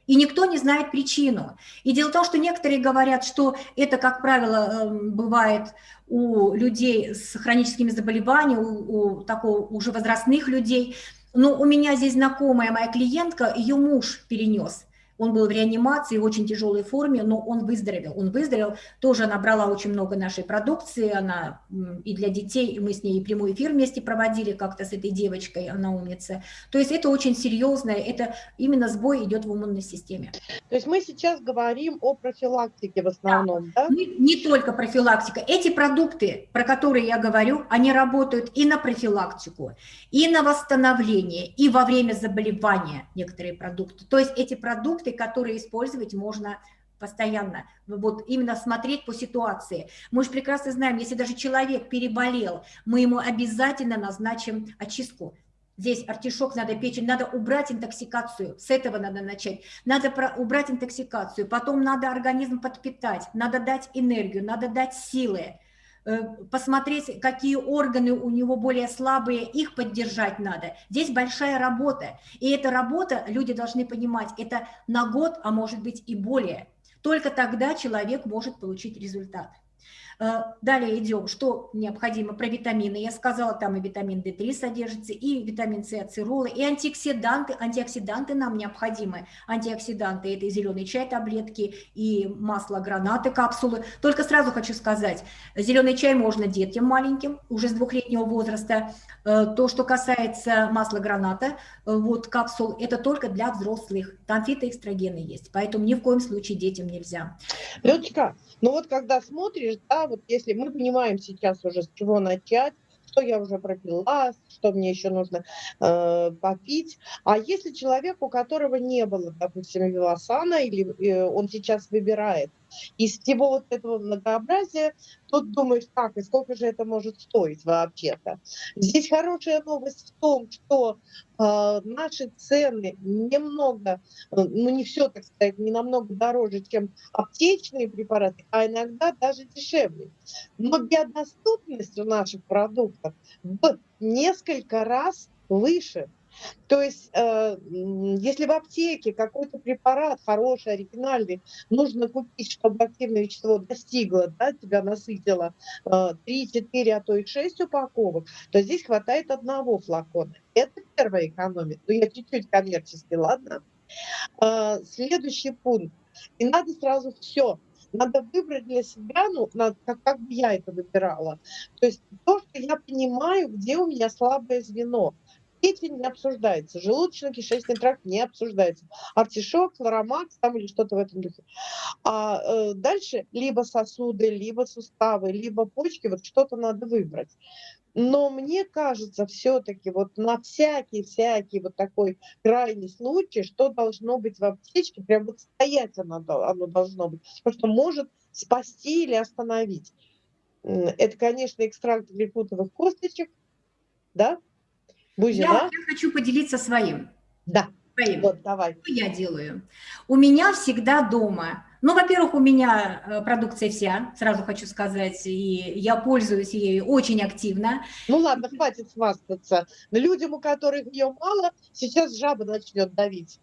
И никто не знает причину. И дело в том, что некоторые говорят, что это, как правило, эм, бывает у людей с хроническими заболеваниями, у, у такого уже возрастных людей. Но у меня здесь знакомая моя клиентка, ее муж перенес он был в реанимации в очень тяжелой форме, но он выздоровел. Он выздоровел, тоже набрала очень много нашей продукции, она и для детей, и мы с ней прямой эфир вместе проводили как-то с этой девочкой, она умница. То есть это очень серьезное, это именно сбой идет в иммунной системе. То есть мы сейчас говорим о профилактике в основном, да? да? Не, не только профилактика. Эти продукты, про которые я говорю, они работают и на профилактику, и на восстановление, и во время заболевания некоторые продукты. То есть эти продукты продукты, которые использовать можно постоянно, вот именно смотреть по ситуации. Мы же прекрасно знаем, если даже человек переболел, мы ему обязательно назначим очистку. Здесь артишок надо печень, надо убрать интоксикацию, с этого надо начать. Надо про, убрать интоксикацию, потом надо организм подпитать, надо дать энергию, надо дать силы. Э, посмотреть, какие органы у него более слабые, их поддержать надо. Здесь большая работа. И эта работа, люди должны понимать, это на год, а может быть и более. Только тогда человек может получить результат. Э, далее идем, что необходимо про витамины. Я сказала, там и витамин D3 содержится, и витамин С, ацеролы, и антиоксиданты. Антиоксиданты нам необходимы. Антиоксиданты – это и зеленый чай, таблетки, и масло гранаты, капсулы. Только сразу хочу сказать, зеленый чай можно детям маленьким, уже с двухлетнего возраста. Э, то, что касается масла граната, э, вот капсул, это только для взрослых. Там фитоэстрогены есть, поэтому ни в коем случае детям нельзя. Леточка, ну вот когда смотришь, да, вот если мы понимаем сейчас уже с чего начать, что я уже пропила, что мне еще нужно э, попить. А если человек, у которого не было, допустим, вивасана, или э, он сейчас выбирает из всего вот этого многообразия, тут думаешь, так, и сколько же это может стоить вообще-то. Здесь хорошая новость в том, что э, наши цены немного, э, ну не все, так сказать, не намного дороже, чем аптечные препараты, а иногда даже дешевле. Но биодоступность у наших продуктов в несколько раз выше. То есть, э, если в аптеке какой-то препарат хороший, оригинальный, нужно купить, чтобы активное вещество достигло, да, тебя насытило э, 3, 4, а то и 6 упаковок, то здесь хватает одного флакона. Это первая экономия. Ну, я чуть-чуть коммерчески, ладно? Э, следующий пункт. И надо сразу все надо выбрать для себя, ну, как, как бы я это выбирала. То есть то, что я понимаю, где у меня слабое звено. Печень не обсуждается, желудочно-кишечный тракт не обсуждается. Артишок, флоромакс там или что-то в этом духе. А э, дальше либо сосуды, либо суставы, либо почки, вот что-то надо выбрать. Но мне кажется, все-таки вот на всякий-всякий вот такой крайний случай, что должно быть в аптечке, прям вот стоять оно, оно должно быть, потому что может спасти или остановить. Это, конечно, экстракт гликутовых косточек, да, Бузина? Я, я хочу поделиться своим. Да. Своим. Вот, давай. Что я делаю? У меня всегда дома ну, во-первых, у меня э, продукция вся, сразу хочу сказать, и я пользуюсь ею очень активно. Ну ладно, хватит хвастаться. Людям, у которых ее мало, сейчас жаба начнет давить.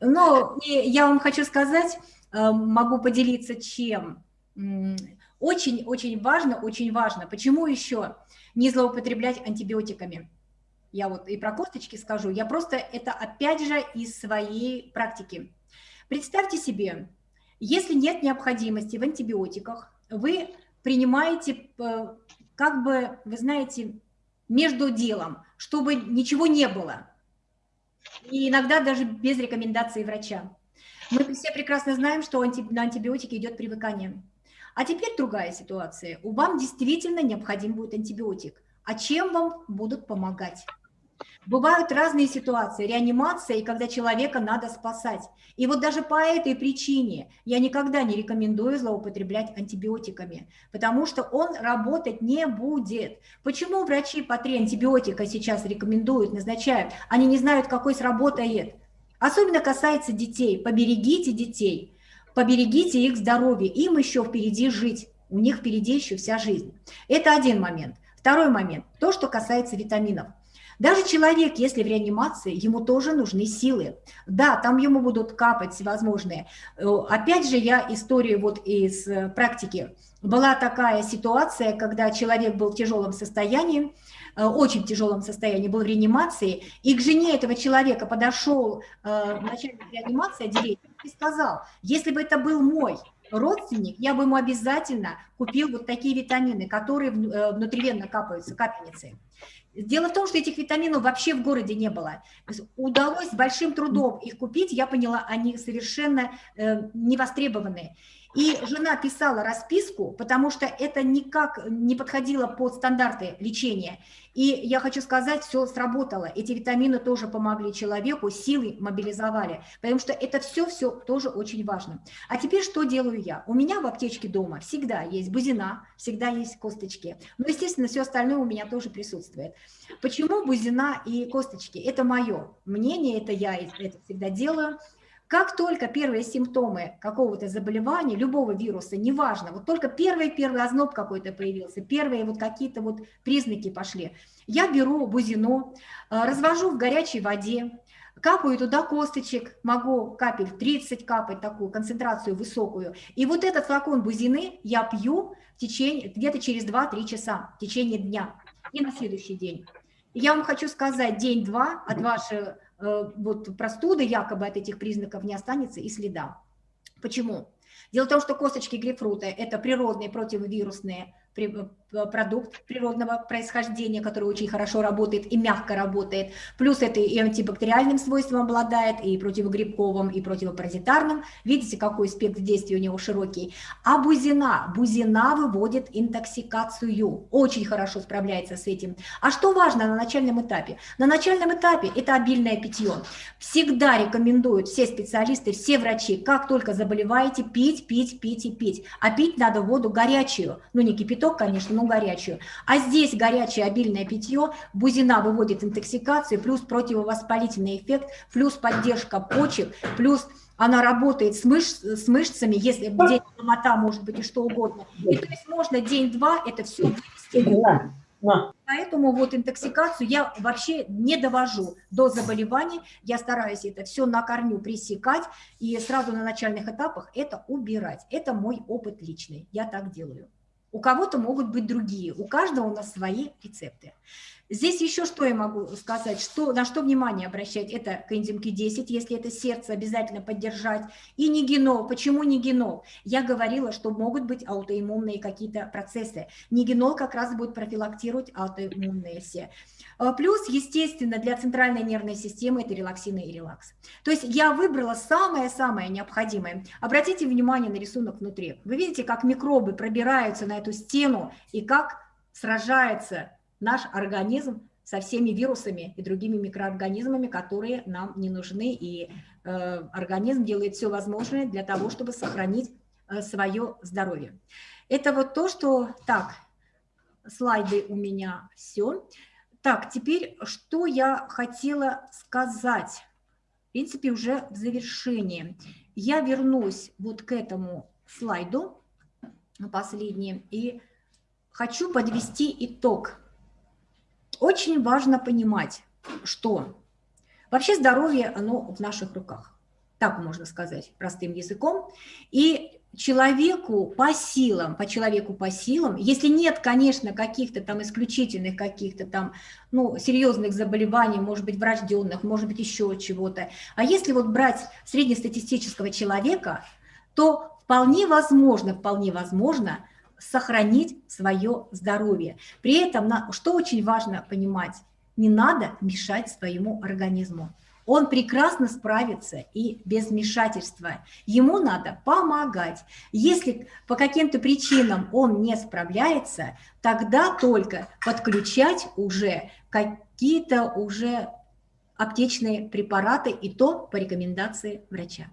Ну, я вам хочу сказать, э, могу поделиться чем. Очень-очень важно, очень важно. Почему еще не злоупотреблять антибиотиками? Я вот и про косточки скажу. Я просто это опять же из своей практики. Представьте себе, если нет необходимости в антибиотиках, вы принимаете, э, как бы, вы знаете, между делом, чтобы ничего не было. И иногда даже без рекомендации врача. Мы все прекрасно знаем, что на антибиотики идет привыкание. А теперь другая ситуация. У вам действительно необходим будет антибиотик. А чем вам будут помогать? Бывают разные ситуации, реанимация, и когда человека надо спасать. И вот даже по этой причине я никогда не рекомендую злоупотреблять антибиотиками, потому что он работать не будет. Почему врачи по три антибиотика сейчас рекомендуют, назначают? Они не знают, какой сработает. Особенно касается детей. Поберегите детей, поберегите их здоровье, им еще впереди жить, у них впереди еще вся жизнь. Это один момент. Второй момент, то, что касается витаминов. Даже человек, если в реанимации, ему тоже нужны силы. Да, там ему будут капать всевозможные. Э, опять же, я историю вот из э, практики. Была такая ситуация, когда человек был в тяжелом состоянии, э, очень тяжелом состоянии, был в реанимации, и к жене этого человека подошел начальник реанимации отделения и сказал, если бы это был мой родственник, я бы ему обязательно купил вот такие витамины, которые внутривенно капаются, капельницы. Дело в том, что этих витаминов вообще в городе не было. Удалось большим трудом их купить, я поняла, они совершенно э, невостребованные. И жена писала расписку, потому что это никак не подходило под стандарты лечения. И я хочу сказать, все сработало. Эти витамины тоже помогли человеку, силы мобилизовали, потому что это все-все тоже очень важно. А теперь что делаю я? У меня в аптечке дома всегда есть бузина, всегда есть косточки. Но, естественно, все остальное у меня тоже присутствует. Почему бузина и косточки? Это мое мнение, это я это всегда делаю. Как только первые симптомы какого-то заболевания, любого вируса, неважно, вот только первый-первый озноб какой-то появился, первые вот какие-то вот признаки пошли, я беру бузину, э, развожу в горячей воде, капаю туда косточек, могу капель 30 капать, такую концентрацию высокую. И вот этот флакон бузины я пью в течение, где-то через 2-3 часа, в течение дня и на следующий день. Я вам хочу сказать, день-два от вашей Э, вот простуды якобы от этих признаков не останется и следа. Почему? Дело в том, что косточки грейпфрута – это природные противовирусные Э, продукт природного происхождения, который очень хорошо работает и мягко работает. Плюс это и антибактериальным свойством обладает, и противогрибковым, и противопаразитарным. Видите, какой спектр действия у него широкий. А бузина? Бузина выводит интоксикацию. Очень хорошо справляется с этим. А что важно на начальном этапе? На начальном этапе это обильное питье. Всегда рекомендуют все специалисты, все врачи, как только заболеваете, пить, пить, пить и пить. А пить надо воду горячую, ну не кипяток, конечно, но горячую. А здесь горячее обильное питье, бузина выводит интоксикацию, плюс противовоспалительный эффект, плюс поддержка почек, плюс она работает с, мышц, с мышцами, если день ломота может быть и что угодно. И то есть можно день-два это все вывести. Поэтому вот интоксикацию я вообще не довожу до заболеваний, я стараюсь это все на корню пресекать и сразу на начальных этапах это убирать. Это мой опыт личный, я так делаю. У кого-то могут быть другие, у каждого у нас свои рецепты. Здесь еще что я могу сказать, что, на что внимание обращать, это коэнзим Q10, если это сердце, обязательно поддержать, и не генол. Почему не генол? Я говорила, что могут быть аутоиммунные какие-то процессы. Не генол как раз будет профилактировать аутоиммунные все. А, плюс, естественно, для центральной нервной системы это релаксины и релакс. То есть я выбрала самое-самое необходимое. Обратите внимание на рисунок внутри. Вы видите, как микробы пробираются на эту стену и как сражается наш организм со всеми вирусами и другими микроорганизмами, которые нам не нужны. И э, организм делает все возможное для того, чтобы сохранить э, свое здоровье. Это вот то, что... Так, слайды у меня все. Так, теперь что я хотела сказать? В принципе, уже в завершении. Я вернусь вот к этому слайду, последним, и хочу подвести итог. Очень важно понимать, что вообще здоровье, оно в наших руках. Так можно сказать простым языком. И человеку по силам, по человеку по силам, если нет, конечно, каких-то там исключительных, каких-то там, ну, серьезных заболеваний, может быть, врожденных, может быть, еще чего-то, а если вот брать среднестатистического человека, то вполне возможно, вполне возможно сохранить свое здоровье. При этом, что очень важно понимать, не надо мешать своему организму. Он прекрасно справится и без вмешательства. Ему надо помогать. Если по каким-то причинам он не справляется, тогда только подключать уже какие-то уже аптечные препараты, и то по рекомендации врача.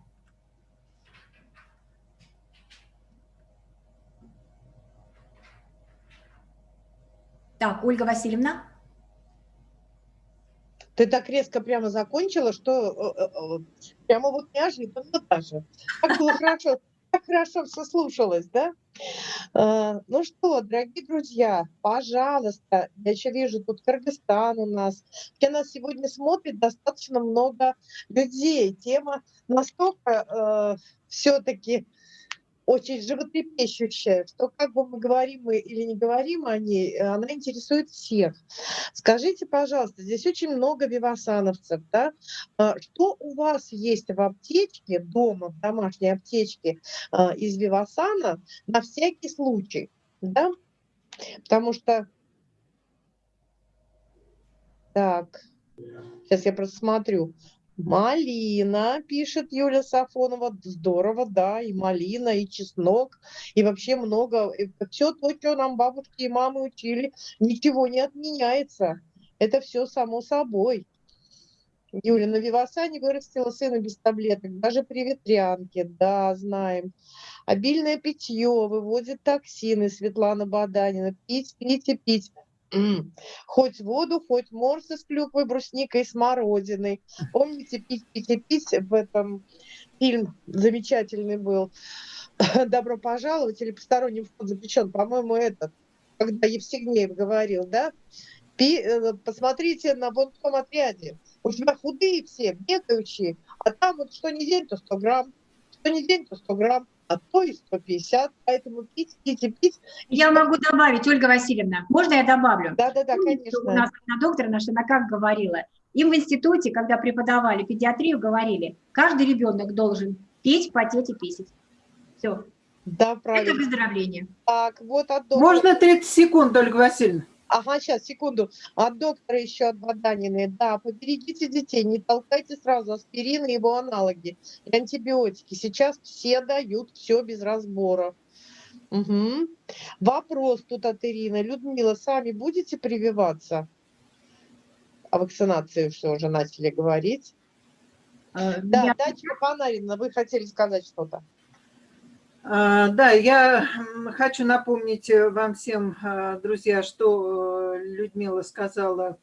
Так, Ольга Васильевна. Ты так резко прямо закончила, что э, э, э, прямо вот неожиданно даже. Как было хорошо, как хорошо все слушалось, да? Ну что, дорогие друзья, пожалуйста, я еще вижу тут Кыргызстан у нас, где нас сегодня смотрит достаточно много людей. Тема настолько э, все-таки очень животрепещущая, что как бы мы говорим мы или не говорим о ней, э, она интересует всех. Скажите, пожалуйста, здесь очень много вивасановцев, да? А, что у вас есть в аптечке, дома, в домашней аптечке а, из вивасана на всякий случай, да? Потому что... Так, сейчас я просто смотрю. Малина, пишет Юля Сафонова. Здорово, да, и малина, и чеснок, и вообще много. Все то, что нам бабушки и мамы учили, ничего не отменяется. Это все само собой. Юля, на Вивасане вырастила сына без таблеток, даже при ветрянке, да, знаем. Обильное питье выводит токсины, Светлана Баданина. Пить, пить и пить. Хоть воду, хоть морсы с клюквой, брусникой, смородиной. Помните, пить, пить пить в этом фильм замечательный был. *clears throat* Добро пожаловать или посторонний вход запрещен. По-моему, этот, когда Евсегнеев говорил, да? Пи, э, посмотрите на вон том отряде. У тебя худые все, бегающие, а там вот что не день, то 100 грамм, что не день, то 100 грамм а то и 150, поэтому пить, пить и пить. Я могу добавить, Ольга Васильевна, можно я добавлю? Да-да-да, конечно. У нас на доктора наша, она как говорила, им в институте, когда преподавали педиатрию, говорили, каждый ребенок должен пить, потеть и писать. Все. Да, правильно. Это выздоровление. Так, вот от доктора. Можно 30 секунд, Ольга Васильевна? Ага, сейчас, секунду. От доктора еще от Баданины. Да, поберегите детей, не толкайте сразу аспирин и его аналоги и антибиотики. Сейчас все дают все без разбора. Угу. Вопрос тут от Ирины. Людмила, сами будете прививаться? О вакцинации все уже начали говорить. Э, да, Я... Дачка Панарина, вы хотели сказать что-то? А, да, я хочу напомнить э, вам всем, а, друзья, что э, Людмила сказала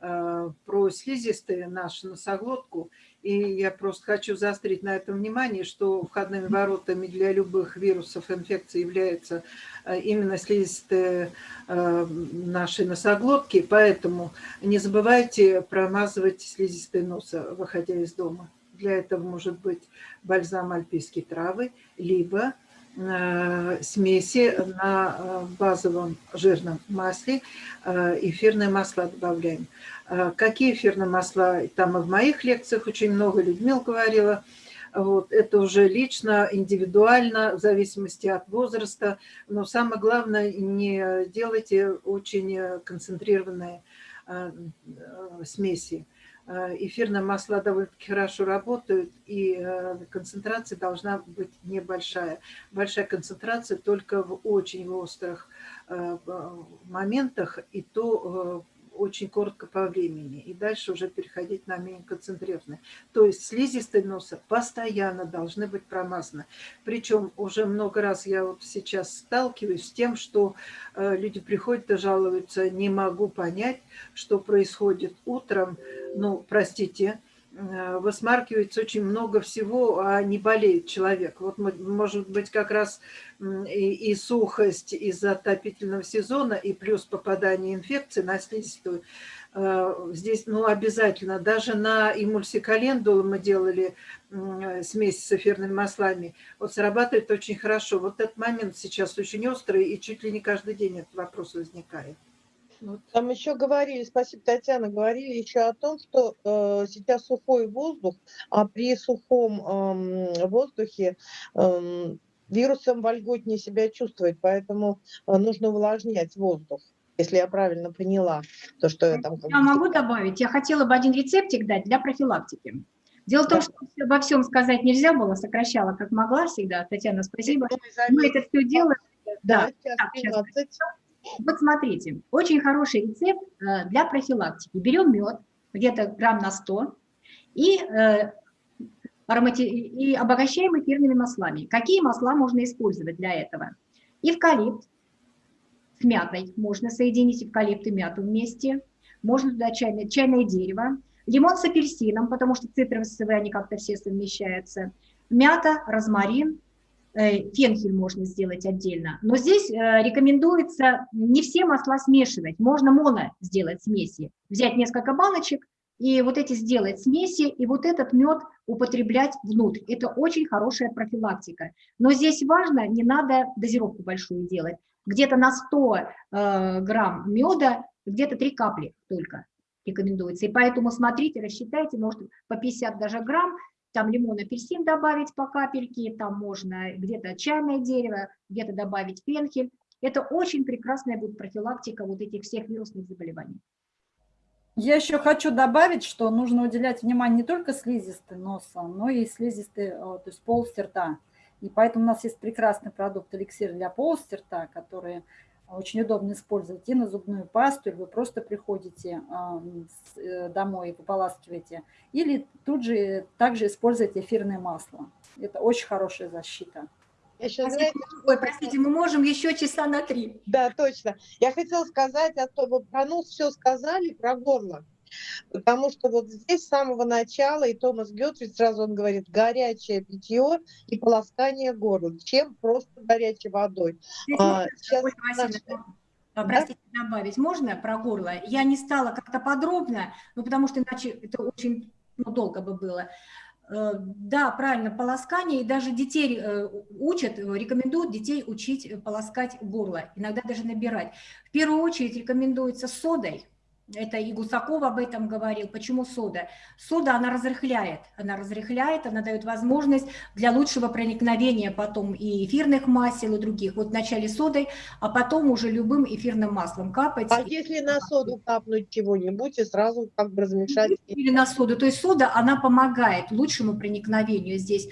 а, про слизистые, нашу носоглотку. И я просто хочу заострить на этом внимание, что входными воротами для любых вирусов инфекции являются именно слизистые нашей носоглотки. Поэтому не забывайте промазывать слизистые носа, выходя из дома. Для этого может быть бальзам альпийские травы, либо Э, смеси на э, базовом жирном масле, э, эфирные масла добавляем. Какие эфирные масла? Там и в моих лекциях очень много Людмил говорила. Вот, это уже лично, индивидуально, в зависимости от возраста. Но самое главное, не делайте очень концентрированные смеси. Э, эфирные масла довольно-таки хорошо работают, и э, концентрация должна быть небольшая. Большая концентрация только в очень острых э, моментах, и то очень коротко по времени, и дальше уже переходить на менее концентрированные. То есть слизистые носа постоянно должны быть промазаны. Причем уже много раз я вот сейчас сталкиваюсь с тем, что э, люди приходят и жалуются, не могу понять, что происходит утром, ну, простите, высмаркивается очень много всего, а не болеет человек. Вот может быть как раз и, и сухость из-за отопительного сезона, и плюс попадание инфекции на слизистую. э, здесь ну, обязательно. Даже на эмульсикалендулу мы делали смесь с эфирными маслами. Вот срабатывает очень хорошо. Вот этот момент сейчас очень острый, и чуть ли не каждый день этот вопрос возникает. Там еще говорили, спасибо, Татьяна, говорили еще о том, что э, сейчас сухой воздух, а при сухом э, воздухе э, вирусом вольготнее себя чувствовать, поэтому э, нужно увлажнять воздух если я правильно поняла то, что я там... Я могу добавить, я хотела бы один рецептик дать для профилактики. Дело в том, что обо всем сказать нельзя было, сокращала как могла всегда. Татьяна, спасибо. Мы это все делаем. Да, да. Сейчас. Вот смотрите, очень хороший рецепт э, для профилактики. Берем мед, где-то грамм на 100, и, э, и обогащаем эфирными маслами. Какие масла можно использовать для этого? Эвкалипт с мятой. Можно соединить эвкалипт и мяту вместе. Можно туда чайное, чайное дерево. Лимон с апельсином, потому что цитрусовые, они как-то все совмещаются. Мята, розмарин, фенхель можно сделать отдельно. Но здесь э, рекомендуется не все масла смешивать, можно моно сделать смеси. Взять несколько баночек и вот эти сделать смеси, и вот этот мед употреблять внутрь. Это очень хорошая профилактика. Но здесь важно, не надо дозировку большую делать. Где-то на 100 э, грамм меда, где-то 3 капли только рекомендуется. И поэтому смотрите, рассчитайте, может по 50 даже грамм, там лимон, апельсин добавить по капельке, там можно где-то чайное дерево, где-то добавить пенхель. Это очень прекрасная будет профилактика вот этих всех вирусных заболеваний. Я еще хочу добавить, что нужно уделять внимание не только слизистой носа, но и слизистой, э, то есть полости рта. И поэтому у нас есть прекрасный продукт эликсир для полости рта, который очень удобно использовать и на зубную пасту, или вы просто приходите э, домой и пополаскиваете, или тут же также использовать эфирное масло. Это очень хорошая защита. Я сейчас, знаете, Ой, простите, мы можем еще часа на три. Да, точно. Я хотела сказать, а то вы про нос все сказали, про горло. Потому что вот здесь с самого начала, и Томас Гетрид сразу он говорит, горячее питье и полоскание горла. Чем просто горячей водой. А, сейчас наш... Простите, да? добавить можно про горло? Я не стала как-то подробно, ну, потому что иначе это очень ну, долго бы было. Э, да, правильно, полоскание, и даже детей э, учат, рекомендуют детей учить полоскать горло, иногда даже набирать. В первую очередь рекомендуется содой, это и Гусаков об этом говорил. Почему сода? Сода, она разрыхляет. Она разрыхляет, она дает возможность для лучшего проникновения потом и эфирных масел, и других. Вот вначале содой, а потом уже любым эфирным маслом капать. А если на соду капнуть чего-нибудь и сразу как бы размешать? Или на соду. То есть сода, она помогает лучшему проникновению здесь.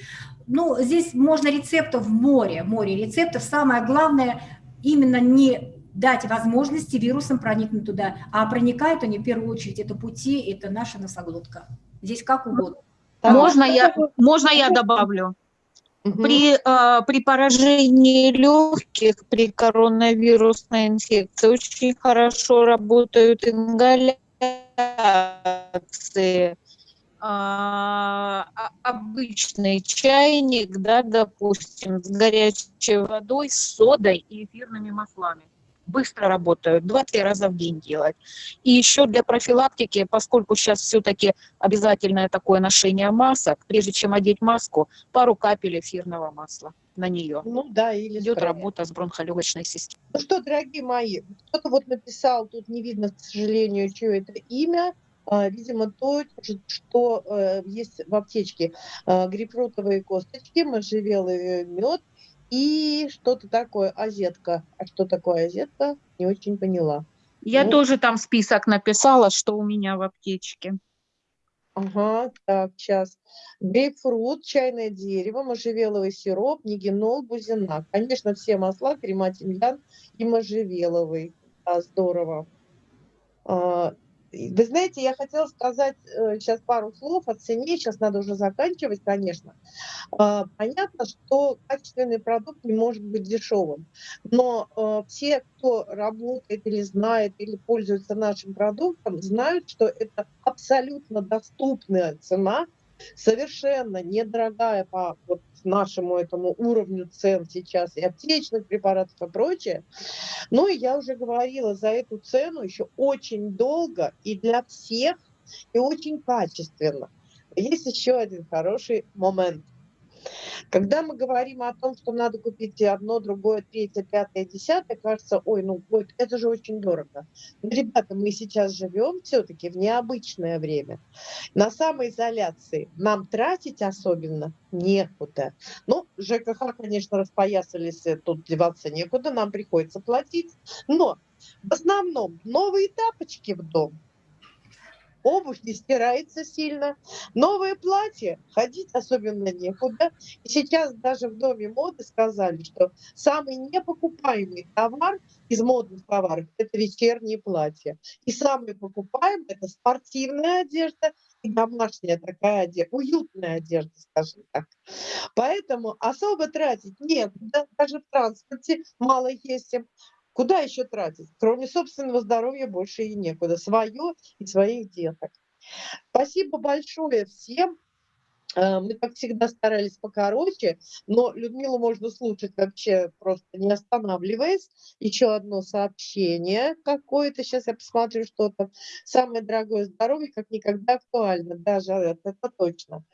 Ну, здесь можно рецептов в море, море рецептов. Самое главное именно не дать возможности вирусам проникнуть туда. А проникают они в первую очередь, это пути, это наша носоглотка. Здесь как угодно. Можно я, можно я добавлю? При, э, при поражении легких, при коронавирусной инфекции очень хорошо работают ингаляции. А, обычный чайник, да, допустим, с горячей водой, с содой и эфирными маслами быстро работают, 2-3 раза в день делать. И еще для профилактики, поскольку сейчас все-таки обязательное такое ношение масок, прежде чем одеть маску, пару капель эфирного масла на нее. Ну да, или идет спрей. работа с бронхолегочной системой. Ну что, дорогие мои, кто-то вот написал, тут не видно, к сожалению, чье это имя, а, видимо, то, что э, есть в аптечке. А, грейпфрутовые косточки, можжевелый мед, и что-то такое, азетка. А что такое азетка, не очень поняла. Я ну. тоже там список написала, что у меня в аптечке. Ага, так, сейчас. Грейпфрут, чайное дерево, можжевеловый сироп, нигенол, бузина. Конечно, все масла, крема тимьян и можжевеловый. Да, здорово. Вы знаете, я хотела сказать сейчас э, пару слов о цене, сейчас надо уже заканчивать, конечно. А, понятно, что качественный продукт не может быть дешевым, но э, все, кто работает или знает, или пользуется нашим продуктом, знают, что это абсолютно доступная цена совершенно недорогая по вот нашему этому уровню цен сейчас и аптечных препаратов и прочее. Ну и я уже говорила, за эту цену еще очень долго и для всех, и очень качественно. Есть еще один хороший момент. Когда мы говорим о том, что надо купить одно, другое, третье, пятое, десятое, кажется, ой, ну это же очень дорого. Но, ребята, мы сейчас живем все-таки в необычное время. На самоизоляции нам тратить особенно некуда. Ну, ЖКХ, конечно, распоясались, э, тут деваться некуда, нам приходится платить. Но в основном новые тапочки в дом – обувь не стирается сильно, новое платье, ходить особенно некуда. И сейчас даже в Доме моды сказали, что самый непокупаемый товар из модных товаров – это вечерние платья. И самый покупаемый – это спортивная одежда и домашняя такая одежда, уютная одежда, скажем так. Поэтому особо тратить некуда, даже в транспорте мало ездим. Куда еще тратить? Кроме собственного здоровья больше и некуда. Свое и своих деток. Спасибо большое всем. Э, мы, как всегда, старались покороче, но Людмилу можно слушать вообще просто не останавливаясь. Еще одно сообщение какое-то, сейчас я посмотрю что-то. Самое дорогое здоровье как никогда актуально, даже это, это точно.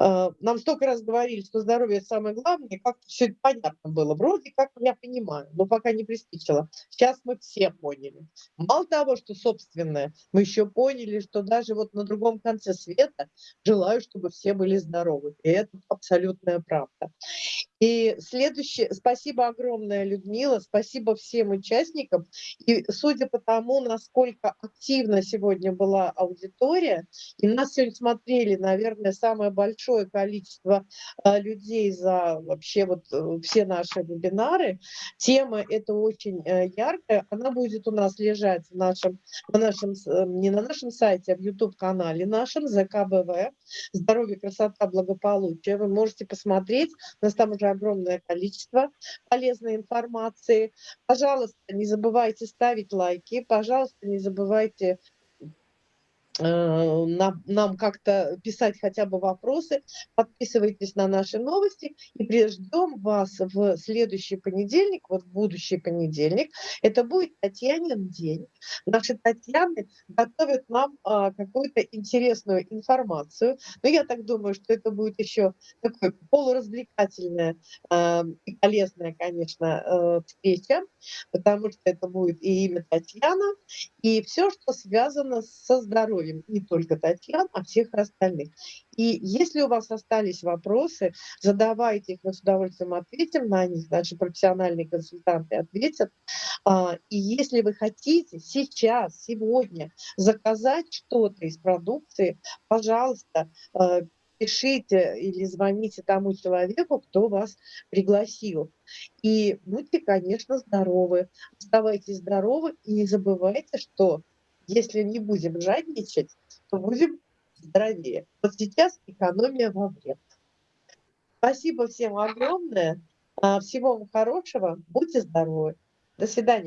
Э, нам столько раз говорили, что здоровье самое главное, как все это понятно было. Вроде как я понимаю, но пока не приспичило. Сейчас мы все поняли. Мало того, что собственное, мы еще поняли, что даже вот на другом конце света желаю, чтобы все были были здоровы. И это абсолютная правда. И следующее, спасибо огромное, Людмила, спасибо всем участникам. И судя по тому, насколько активно сегодня была аудитория, и нас сегодня смотрели, наверное, самое большое количество а, людей за вообще вот э, все наши вебинары, тема эта очень э, яркая, она будет у нас лежать в нашем, на нашем, э, не на нашем сайте, а в YouTube-канале нашем, ЗКБВ, «Здоровье, красота, благополучие». Вы можете посмотреть, у нас там уже огромное количество полезной информации. Пожалуйста, не забывайте ставить лайки, пожалуйста, не забывайте нам, нам как-то писать хотя бы вопросы, подписывайтесь на наши новости и приждем вас в следующий понедельник, вот будущий понедельник. Это будет Татьянин день. Наши Татьяны готовят нам а, какую-то интересную информацию. Но я так думаю, что это будет еще такое полуразвлекательная а, и полезная, конечно, а, встреча, потому что это будет и имя Татьяна, и все, что связано со здоровьем здоровьем не только Татьян, а всех остальных. И если у вас остались вопросы, задавайте их, мы с удовольствием ответим на них, наши профессиональные консультанты ответят. А, и если вы хотите сейчас, сегодня заказать что-то из продукции, пожалуйста, а, пишите или звоните тому человеку, кто вас пригласил. И будьте, конечно, здоровы. Оставайтесь здоровы и не забывайте, что если не будем жадничать, то будем здоровее. Вот сейчас экономия во вред. Спасибо всем огромное. А, всего вам хорошего. Будьте здоровы. До свидания.